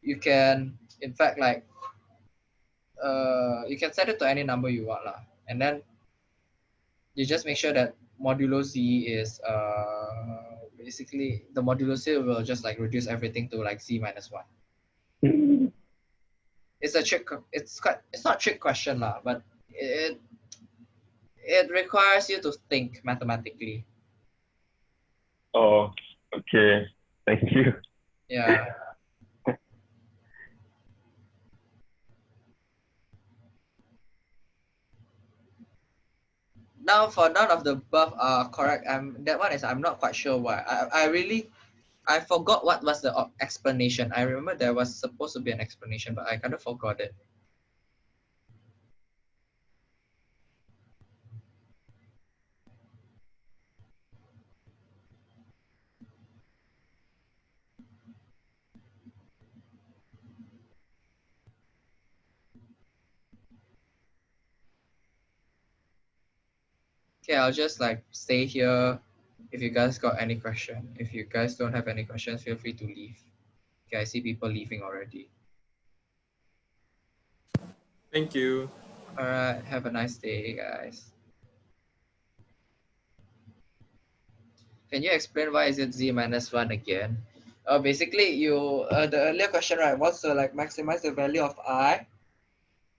You can, in fact, like, uh, you can set it to any number you want lah. And then you just make sure that modulo z is uh basically the modulo z will just like reduce everything to like z minus one it's a trick. It's quite. It's not a trick question lah, but it it requires you to think mathematically. Oh, okay. Thank you. Yeah. now for none of the above are correct. I'm that one is I'm not quite sure why. I I really I forgot what was the explanation. I remember there was supposed to be an explanation, but I kind of forgot it. Okay, I'll just like stay here if you guys got any question, if you guys don't have any questions, feel free to leave. Okay, I see people leaving already. Thank you. All right, have a nice day, guys. Can you explain why is it z minus one again? Uh, basically, you uh, the earlier question right wants to like maximize the value of i,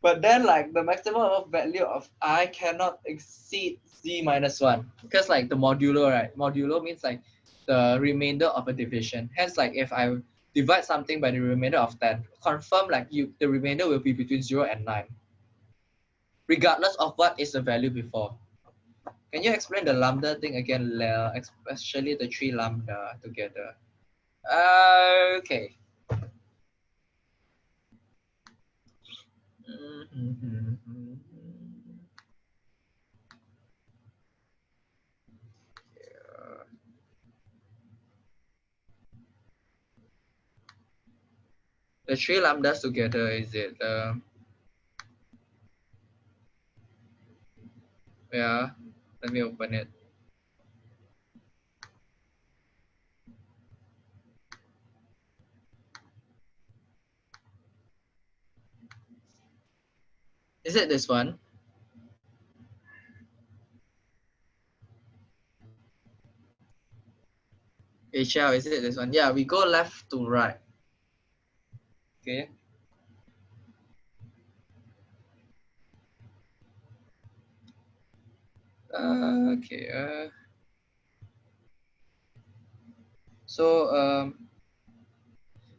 but then like the maximum of value of i cannot exceed z minus one because like the modulo right modulo means like the remainder of a division. Hence, like if I divide something by the remainder of ten, confirm like you the remainder will be between zero and nine regardless of what is the value before. Can you explain the lambda thing again, especially the three lambda together? Uh, okay. The three lambdas together, is it? Uh, yeah, let me open it. Is it this one? HL, is it this one? Yeah, we go left to right. Okay. Uh, okay. Uh, so um,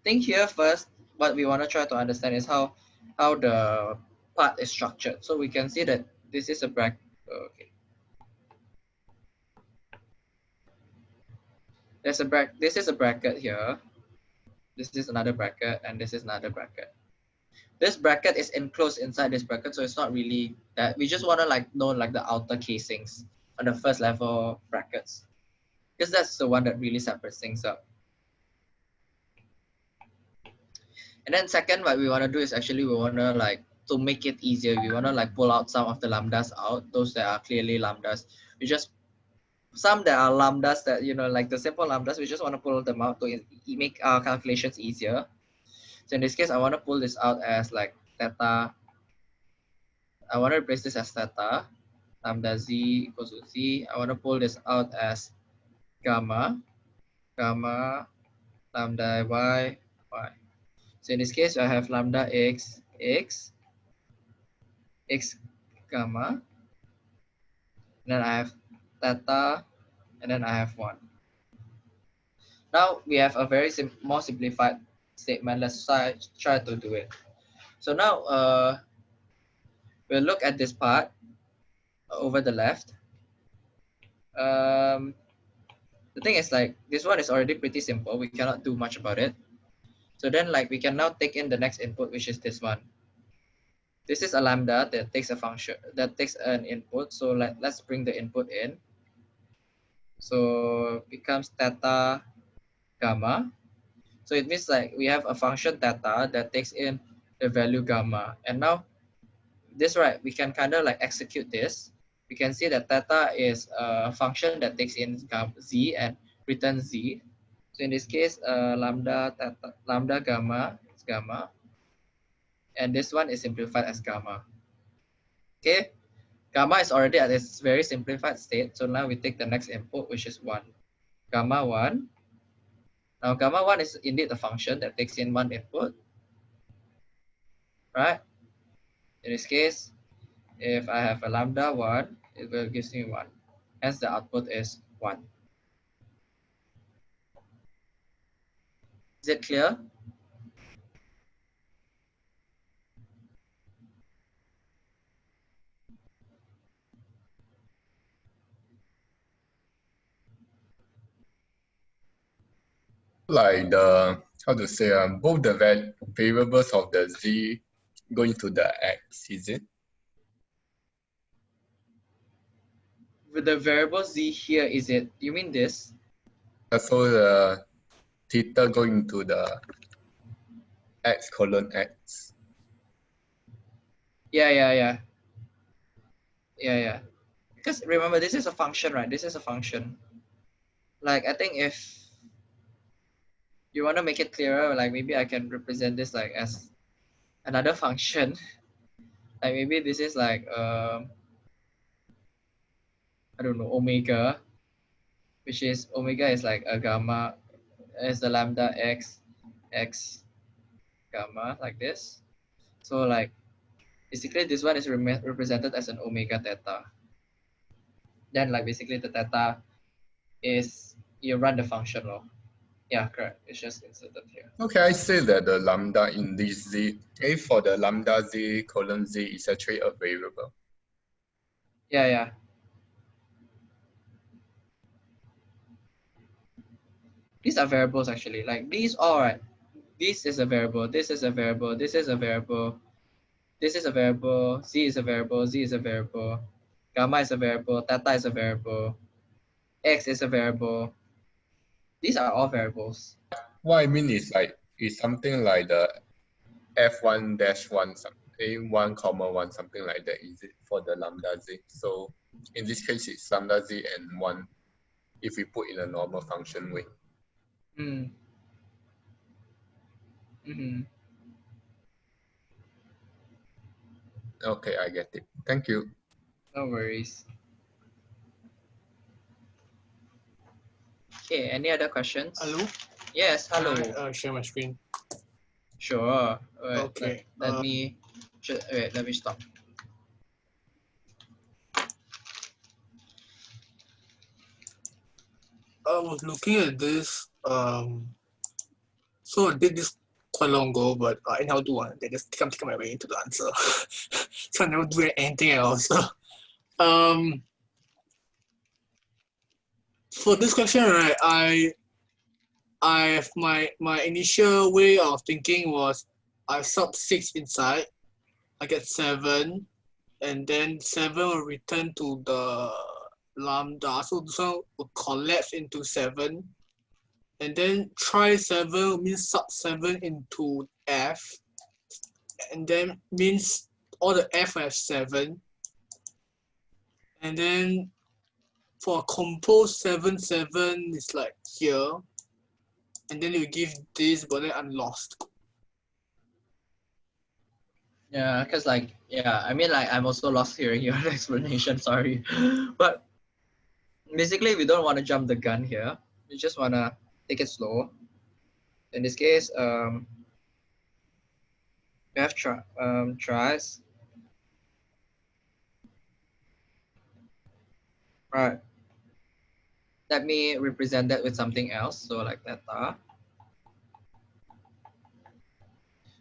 think here first. What we want to try to understand is how how the part is structured. So we can see that this is a bracket. Okay. There's a bracket. This is a bracket here. This is another bracket, and this is another bracket. This bracket is enclosed inside this bracket, so it's not really that. We just want to like know like the outer casings on the first level brackets, because that's the one that really separates things up. And then second, what we want to do is actually we want to like to make it easier, we want to like pull out some of the lambdas out, those that are clearly lambdas. We just some that are lambdas that you know like the simple lambdas, we just want to pull them out to make our calculations easier. So in this case, I want to pull this out as like theta. I want to replace this as theta, lambda z equals to z. I want to pull this out as gamma, gamma, lambda y, y. So in this case, I have lambda x, x, x gamma. Then I have theta, and then I have one. Now we have a very sim more simplified statement. Let's try, try to do it. So now uh, we'll look at this part over the left. Um, the thing is like, this one is already pretty simple. We cannot do much about it. So then like we can now take in the next input, which is this one. This is a lambda that takes a function, that takes an input. So let, let's bring the input in. So becomes theta gamma. So it means like we have a function theta that takes in the value gamma. And now this right, we can kind of like execute this. We can see that theta is a function that takes in z and returns z. So in this case, uh, lambda theta, lambda gamma is gamma. And this one is simplified as gamma. Okay, gamma is already at its very simplified state. So now we take the next input, which is one. Gamma one. Now gamma one is indeed a function that takes in one input. Right? In this case, if I have a lambda one, it will give me one. Hence the output is one. Is it clear? Like the how to say um, both the variables of the z going to the x, is it? With the variable z here, is it, you mean this? Uh, So the theta going to the x colon x. Yeah, yeah, yeah. Yeah, yeah. because remember this is a function, right? This is a function. Like I think if you want to make it clearer, like maybe I can represent this like as another function. like maybe this is like um I don't know omega, which is omega is like a gamma is the lambda x x gamma like this. So like basically this one is rem- represented as an omega theta. Then like basically the theta is you run the function law. Yeah, correct. It's just inserted here. Okay, I say that the lambda in this z, A for the lambda z colon z is actually a variable. Yeah, yeah. These are variables actually. Like these all right. This is a variable. This is a variable. This is a variable. This is a variable. Z is a variable. Z is a variable. Gamma is a variable. Theta is a variable. X is a variable. These are all variables. What I mean is like it's something like the f1 dash one some a1 comma one something like that is it for the lambda z. So in this case it's lambda z and one if we put in a normal function way. Mm. Mm-hmm. Okay, I get it. Thank you. No worries. Okay, any other questions? Hello? Yes, hello. Can I, uh, share my screen. Sure. Wait, Okay, Let, let uh, me. Wait. Let me stop. I was looking at this. Um, so I did this quite long ago, but uh, anyhow do one. They just come take my way into the answer. so I never do anything else. um, for this question, right, I, I my my initial way of thinking was I sub six inside, I get seven, and then seven will return to the lambda. So this one will collapse into seven. And then try seven means sub seven into F. And then means all the F have seven. And then for compose seven seven is like here. And then you give this, but then I'm lost. Yeah, because like yeah, I mean like I'm also lost hearing your explanation. Sorry, but basically we don't want to jump the gun here. We just wanna take it slow. In this case, um, we have try um thrice. Right. Let me represent that with something else. So like theta.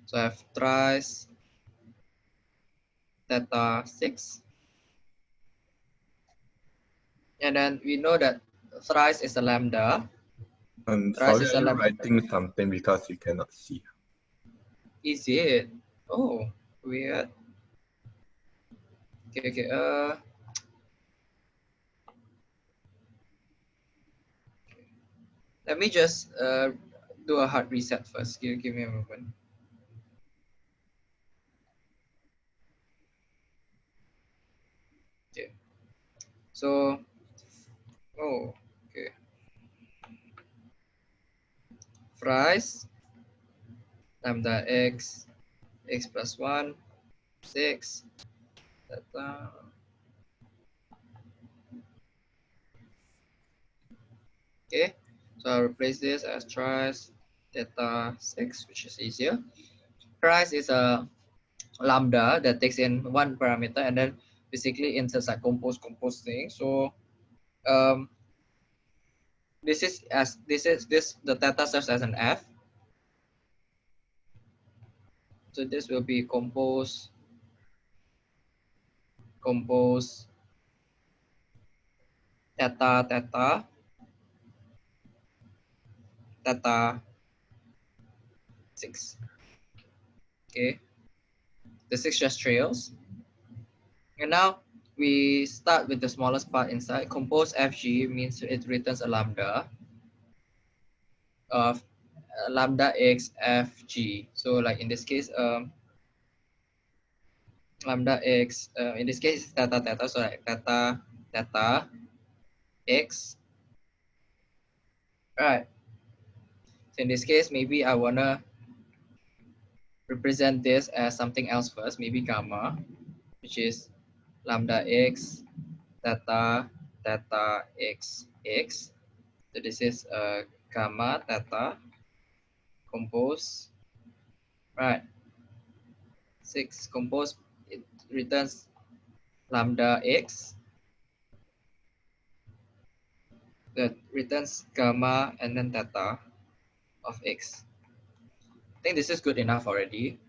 So I have thrice theta 6. And then we know that thrice is a lambda. Um, Thrice sorry, is a are lambda. writing something because you cannot see. Is it? Oh, weird. Okay, okay. Uh, let me just uh, do a hard reset first. Give, give me a moment. Okay. So, oh, okay. Thrice lambda x x plus 1 6 theta okay so i'll replace this as thrice theta 6 which is easier. Thrice is a lambda that takes in one parameter and then basically inserts a compose compose thing. So um this is as this is this the theta serves as an f. So this will be compose compose theta theta theta 6 okay the 6 just trails and now we start with the smallest part inside compose fg means it returns a lambda of lambda x fg. so like in this case um lambda x uh, in this case theta theta so like theta theta x. Right. In this case, maybe I wanna represent this as something else first, maybe gamma, which is lambda x, theta, theta x, x. So this is uh, gamma theta compose, right? Six compose, it returns lambda x that returns gamma and then theta of x. I think this is good enough already.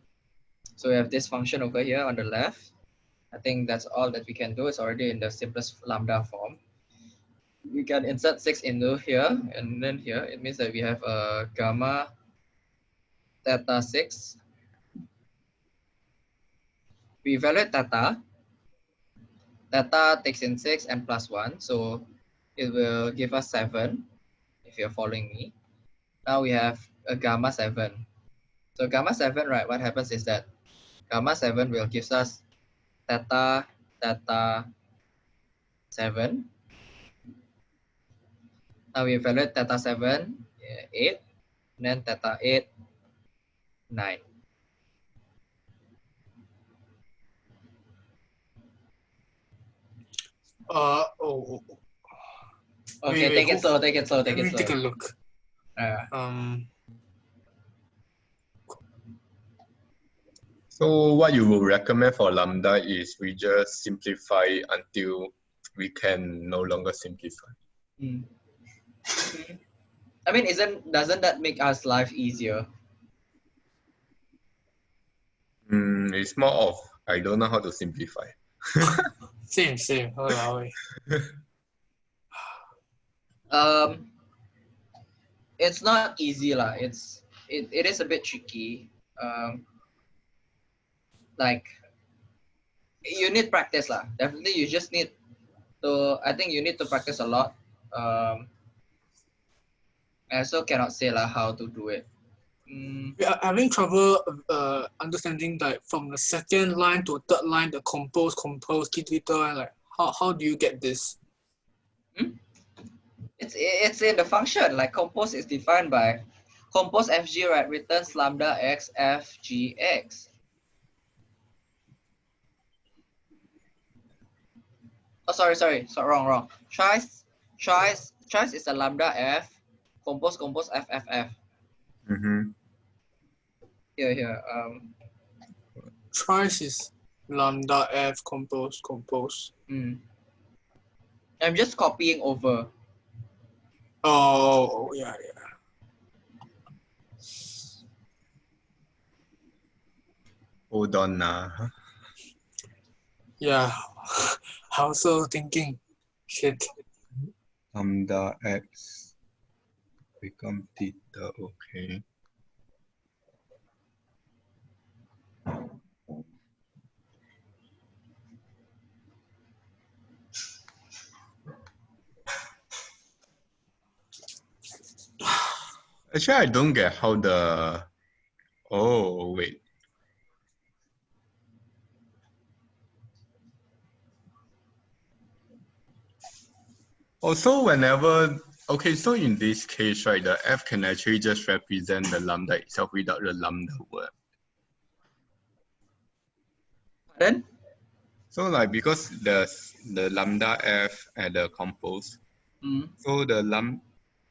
So we have this function over here on the left. I think that's all that we can do. It's already in the simplest lambda form. We can insert 6 into here and then here. It means that we have a gamma theta 6. We evaluate theta. Theta takes in 6 and plus 1. So it will give us 7 if you're following me. Now we have a gamma 7. So gamma 7, right, what happens is that gamma 7 will give us theta, theta 7. Now we evaluate theta 7, 8, and then theta 8, 9. Uh, oh, Okay, Wait, take wait, it slow, take it slow, take me it slow. take a look. Uh, Um, So what you will recommend for lambda is we just simplify until we can no longer simplify. mm. I mean, isn't doesn't that make us life easier? Mm, it's more of I don't know how to simplify. same, same. Walao. Um, it's not easy lah. It's it, it is a bit tricky. Um, like you need practice lah. Definitely, you just need to. I think you need to practice a lot. Um, I also cannot say lah how to do it. Mm, We are having trouble uh, understanding like from the second line to third line, the compose, compose, twitter, and like how, how do you get this? It's it's in the function. Like compose is defined by compose fg right returns lambda x f g x. Oh, sorry, sorry, so wrong, wrong. Choice, choice, choice is a lambda f. Compose, compose f f f. Mm-hmm. Here, here. Um, Thrice is lambda f compose, compose. mm. I'm just copying over. Oh, yeah, yeah. Hold on now. Yeah. I also thinking, shit. Lambda x become theta, okay. Actually, I don't get how the. Oh, wait. Also, whenever okay, so in this case, right, the f can actually just represent the lambda itself without the lambda word. Then, So like because the the lambda f at the compose, mm, so the lam,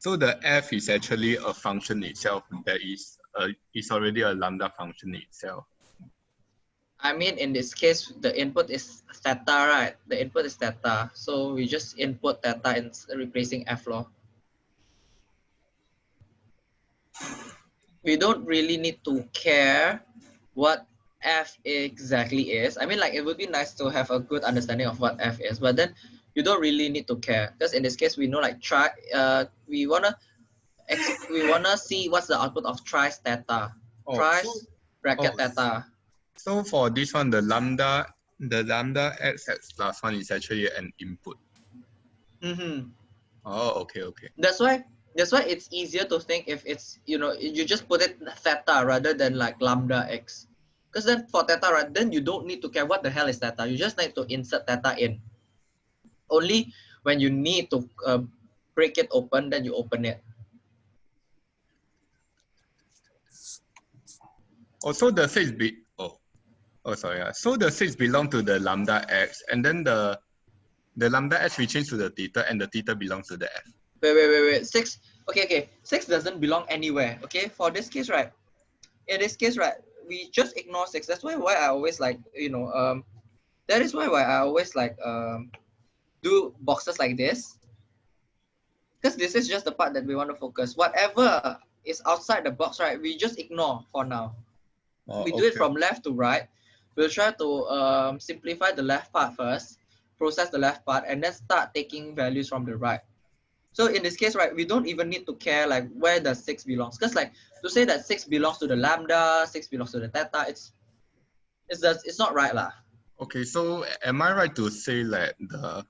so the f is actually a function itself that is a is already a lambda function itself. I mean, in this case, the input is theta, right? The input is theta. So we just input theta and replacing f law. We don't really need to care what f exactly is. I mean, like it would be nice to have a good understanding of what f is, but then you don't really need to care because in this case, we know like try. Uh, we wanna ex- we wanna see what's the output of trice theta. Oh, Thrice so- bracket oh, theta. So for this one, the lambda the lambda x x plus one is actually an input. Mm-hmm. Oh, okay, okay. That's why that's why it's easier to think if it's you know you just put it theta rather than like lambda x. Because then for theta, right, then you don't need to care what the hell is theta. You just need to insert theta in. Only when you need to uh, break it open, then you open it. Also, the six be oh, oh sorry. Yeah. So the six belong to the lambda x, and then the the lambda x we change to the theta, and the theta belongs to the f. Wait, wait, wait, wait. Six. Okay, okay. Six doesn't belong anywhere. Okay, for this case, right? In this case, right, we just ignore six. That's why why I always like you know um, that is why why I always like um, do boxes like this. Because this is just the part that we want to focus. Whatever is outside the box, right? We just ignore for now. Oh, we do it from left to right. We'll try to um, simplify the left part first, process the left part, and then start taking values from the right. So in this case, right, we don't even need to care like where the six belongs. Because like to say that six belongs to the lambda, six belongs to the theta, it's it's just, it's not right lah. Okay, so am I right to say that the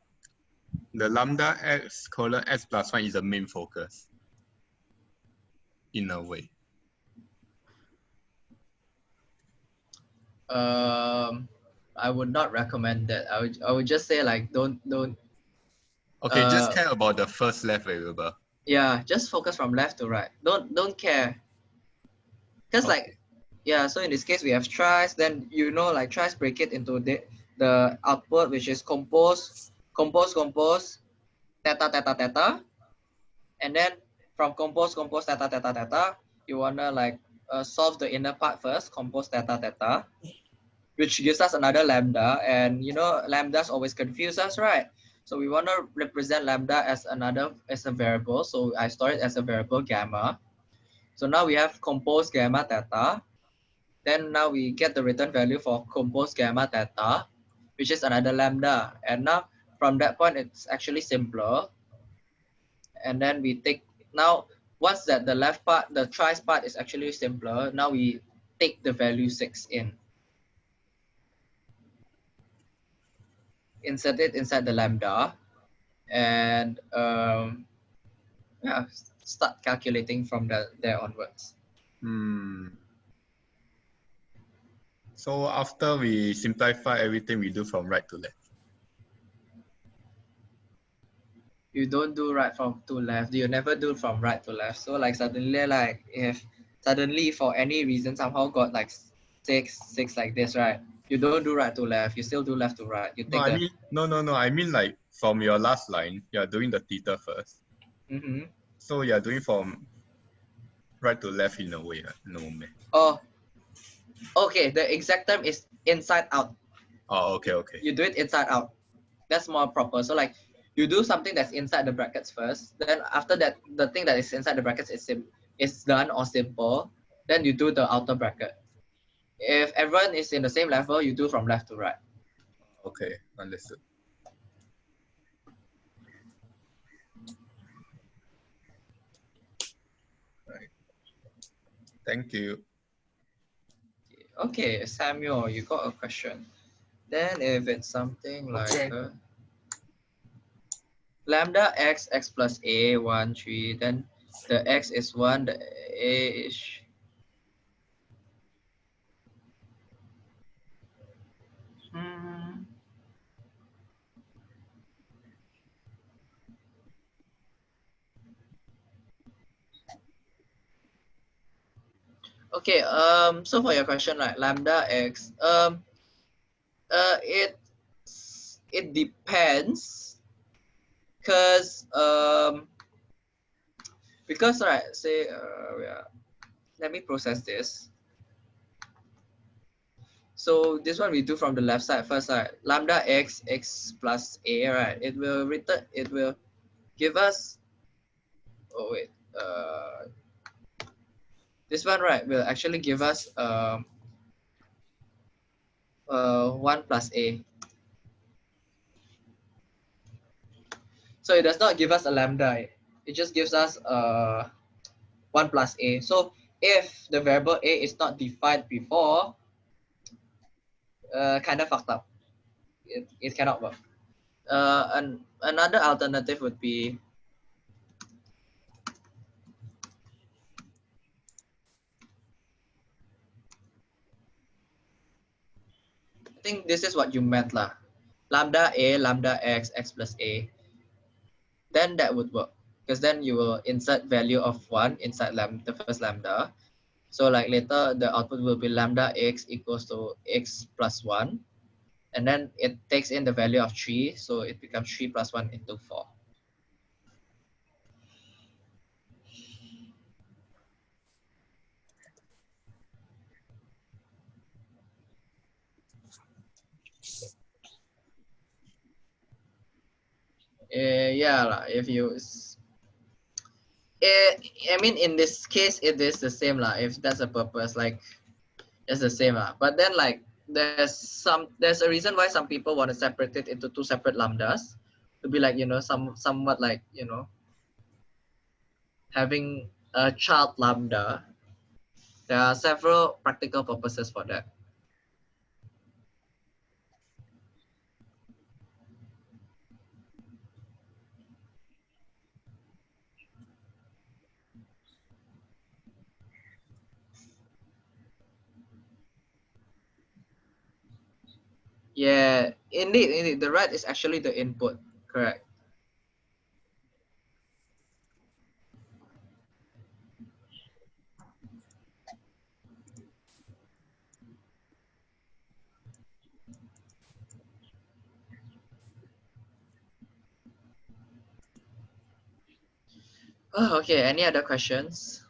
the lambda x colon x plus one is the main focus? In a way. Um, I would not recommend that. I would I would just say like don't don't Okay, just Uh, care about the first left variable. yeah just focus from left to right. Don't don't care. Because like yeah, so in this case we have thrice. Then you know like thrice break it into the the output which is compose, compose, compose, theta, theta, theta, and then from compose, compose, theta, theta, theta, you wanna like uh, solve the inner part first, compose theta, theta, which gives us another lambda. And you know lambdas always confuse us, right? So we want to represent lambda as another as a variable. So I store it as a variable gamma. So now we have compose gamma theta. Then now we get the return value for compose gamma theta, which is another lambda. And now from that point, it's actually simpler. And then we take, now once that the left part, the thrice part is actually simpler, now we take the value six in. Insert it inside the lambda and um, yeah, start calculating from the, there onwards. Hmm. So after we simplify everything, we do from right to left. You don't do right from to left you never do from right to left so like suddenly like if suddenly for any reason somehow got like six six like this right you don't do right to left you still do left to right you No, I mean no no no. I mean like from your last line, you're doing the theta first. Mhm. So you're doing from right to left in a way. No man. oh okay the exact term is inside out Oh okay okay. you do it inside out that's more proper so like you do something that's inside the brackets first then after that the thing that is inside the brackets is sim is done or simple then you do the outer bracket if everyone is in the same level you do from left to right Okay, understood. Right. Thank you. okay samuel you got a question then if it's something like Okay. uh, lambda x x plus a 1 3 then the x is 1 the a is. Okay, um, so for your question, like lambda x, um, uh, it it depends, cause um, because right, say, uh, yeah, let me process this. So this one we do from the left side first, right? Lambda x x plus a, right? It will return. It will give us. Oh wait. Uh, this one right will actually give us um, uh, 1 plus a. So it does not give us a lambda, it just gives us uh, 1 plus a. So if the variable a is not defined before, uh, kind of fucked up. It, it cannot work. Uh, and another alternative would be I think this is what you meant lah. lambda a, lambda x, x plus a, then that would work because then you will insert value of one inside lam the first lambda. So like later the output will be lambda x equals to x plus one. And then it takes in the value of three. So it becomes three plus one into four. Uh, yeah, if you s- eh, I mean, in this case, it is the same lah. If that's a purpose, like it's the same lah. But then, like, there's some there's a reason why some people want to separate it into two separate lambdas to be like you know some somewhat like you know having a child lambda. There are several practical purposes for that. Yeah, indeed, indeed. The red is actually the input, correct. Oh, okay, any other questions?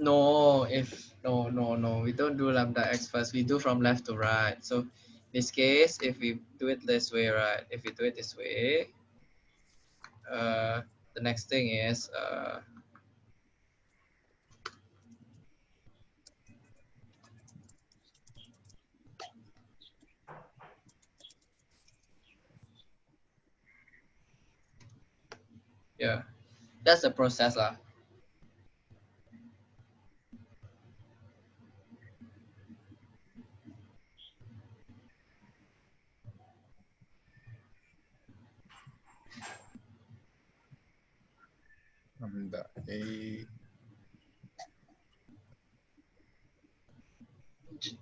No, if no, no, no, we don't do lambda x first. We do from left to right. So this case, if we do it this way, right? If we do it this way, uh, the next thing is uh, yeah, that's the process lah. A.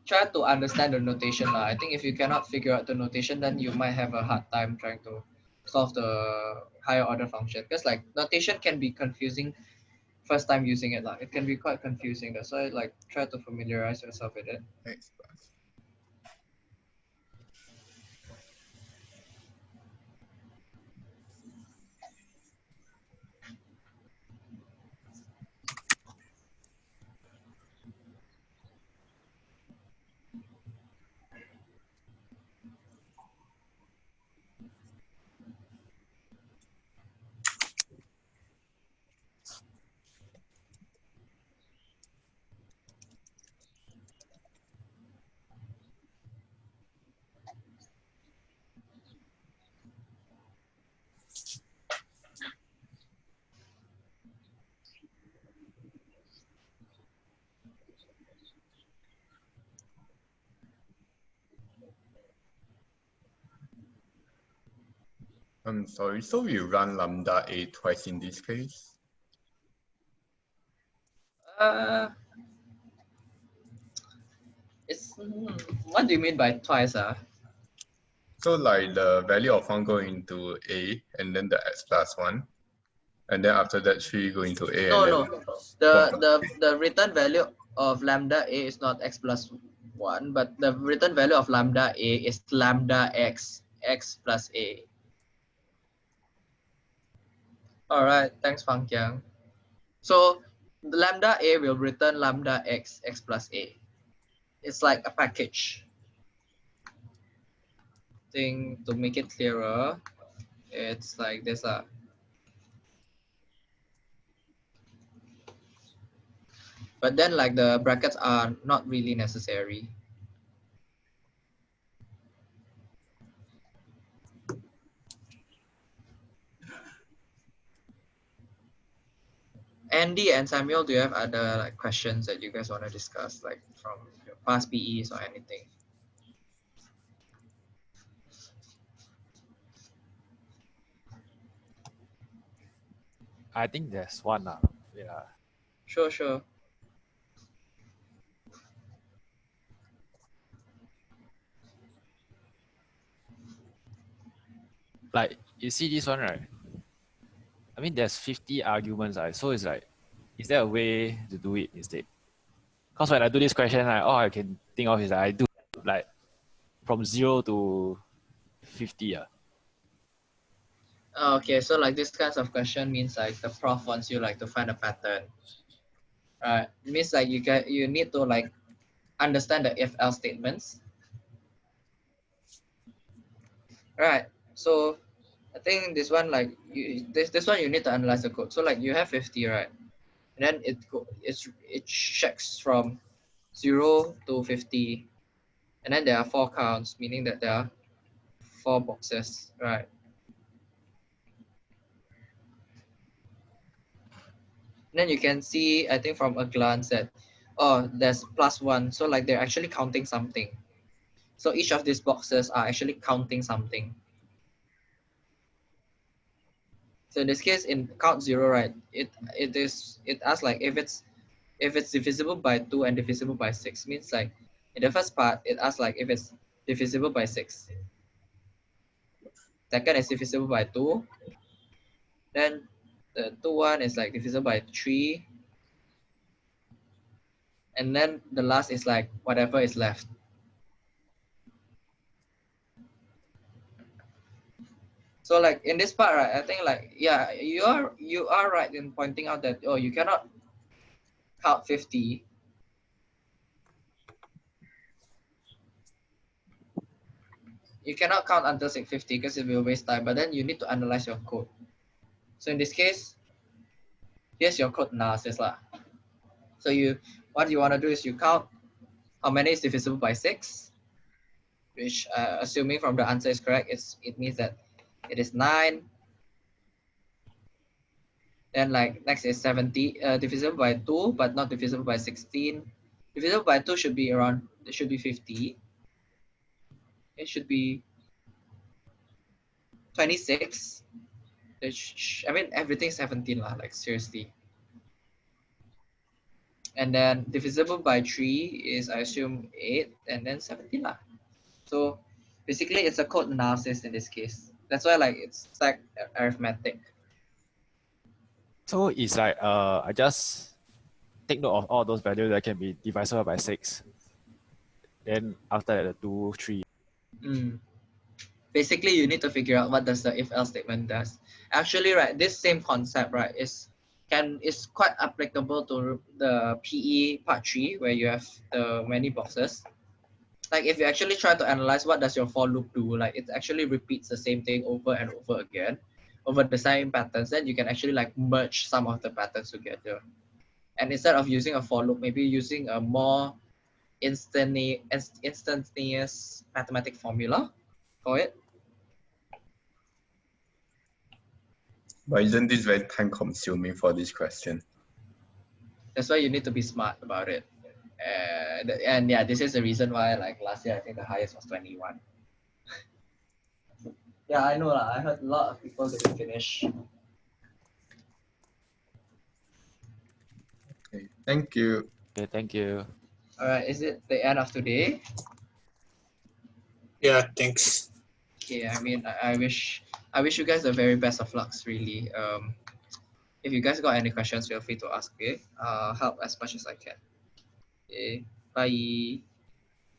Try to understand the notation. I think if you cannot figure out the notation, then you might have a hard time trying to solve the higher order function. Because like notation can be confusing first time using it lah. It can be quite confusing. That's why like try to familiarize yourself with it. X I'm sorry, so we run lambda A twice in this case? Uh, it's hmm, what do you mean by twice? Ah, So like the value of one go into A and then the X plus one. And then after that three go into A no, no. The the the return value of lambda a is not x plus one, but the return value of lambda a is lambda x x plus a. All right, thanks, Fang Kiang. So lambda a will return lambda x x plus a. It's like a package. Thing to make it clearer, it's like this. Uh, but then like the brackets are not really necessary. Andy and Samuel, do you have other like questions that you guys want to discuss, like from your past PEs or anything? I think there's one. Uh, yeah. Sure, sure. Like you see this one, right? I mean, there's 50 arguments, right? So it's like, is there a way to do it instead? Because when I do this question, like, all I can think of is that I do like from zero to 50. Uh. Oh, okay, so like this kinds of question means like the prof wants you like to find a pattern. Right. It means like you get you need to like understand the if else statements. Right. So I think this one like you this this one you need to analyze the code. So like you have 50, right? And then it it's it checks from zero to 50. And then there are four counts, meaning that there are four boxes, right? then you can see, I think from a glance that, oh, there's plus one. So like they're actually counting something. So each of these boxes are actually counting something. So in this case, in count zero, right, it it is it asks like if it's if it's divisible by two and divisible by six means like in the first part it asks like if it's divisible by six. Second is divisible by two. Then the two one is like divisible by three. And then the last is like whatever is left. So like in this part, right, I think like, yeah, you are, you are right in pointing out that, oh, you cannot count 50. You cannot count until 650 because it will waste time, but then you need to analyze your code. So in this case, here's your code analysis. Lah. So you what you want to do is you count how many is divisible by 6, which uh, assuming from the answer is correct, it's, it means that it is 9. Then like next is 70, uh, divisible by 2, but not divisible by 16. Divisible by 2 should be around, it should be 50. It should be 26. I mean, everything 17 lah, like seriously. And then divisible by 3 is, I assume, 8, and then 17 lah. So basically, it's a code analysis in this case. That's why like it's like arithmetic. So it's like uh, I just take note of all those values that can be divisible by 6. Then after that, the 2, 3. Mm basically you need to figure out what does the if else statement does actually right this same concept right is can is quite applicable to the pe part 3 where you have the many boxes like if you actually try to analyze what does your for loop do like it actually repeats the same thing over and over again over the same patterns then you can actually like merge some of the patterns together and instead of using a for loop maybe using a more instantaneous instantaneous mathematic formula for it. But isn't this very time consuming for this question? That's why you need to be smart about it. And, and yeah, this is the reason why like last year I think the highest was 21. yeah, I know lah. I heard a lot of people didn't finish. Okay, thank you. Okay, thank you. All right, is it the end of today? Yeah, thanks. Okay, I mean, I, I wish I wish you guys the very best of lucks, really. Um, if you guys got any questions, feel free to ask. Okay, uh, help as much as I can. Okay, bye.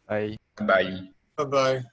Bye. Bye. Bye bye.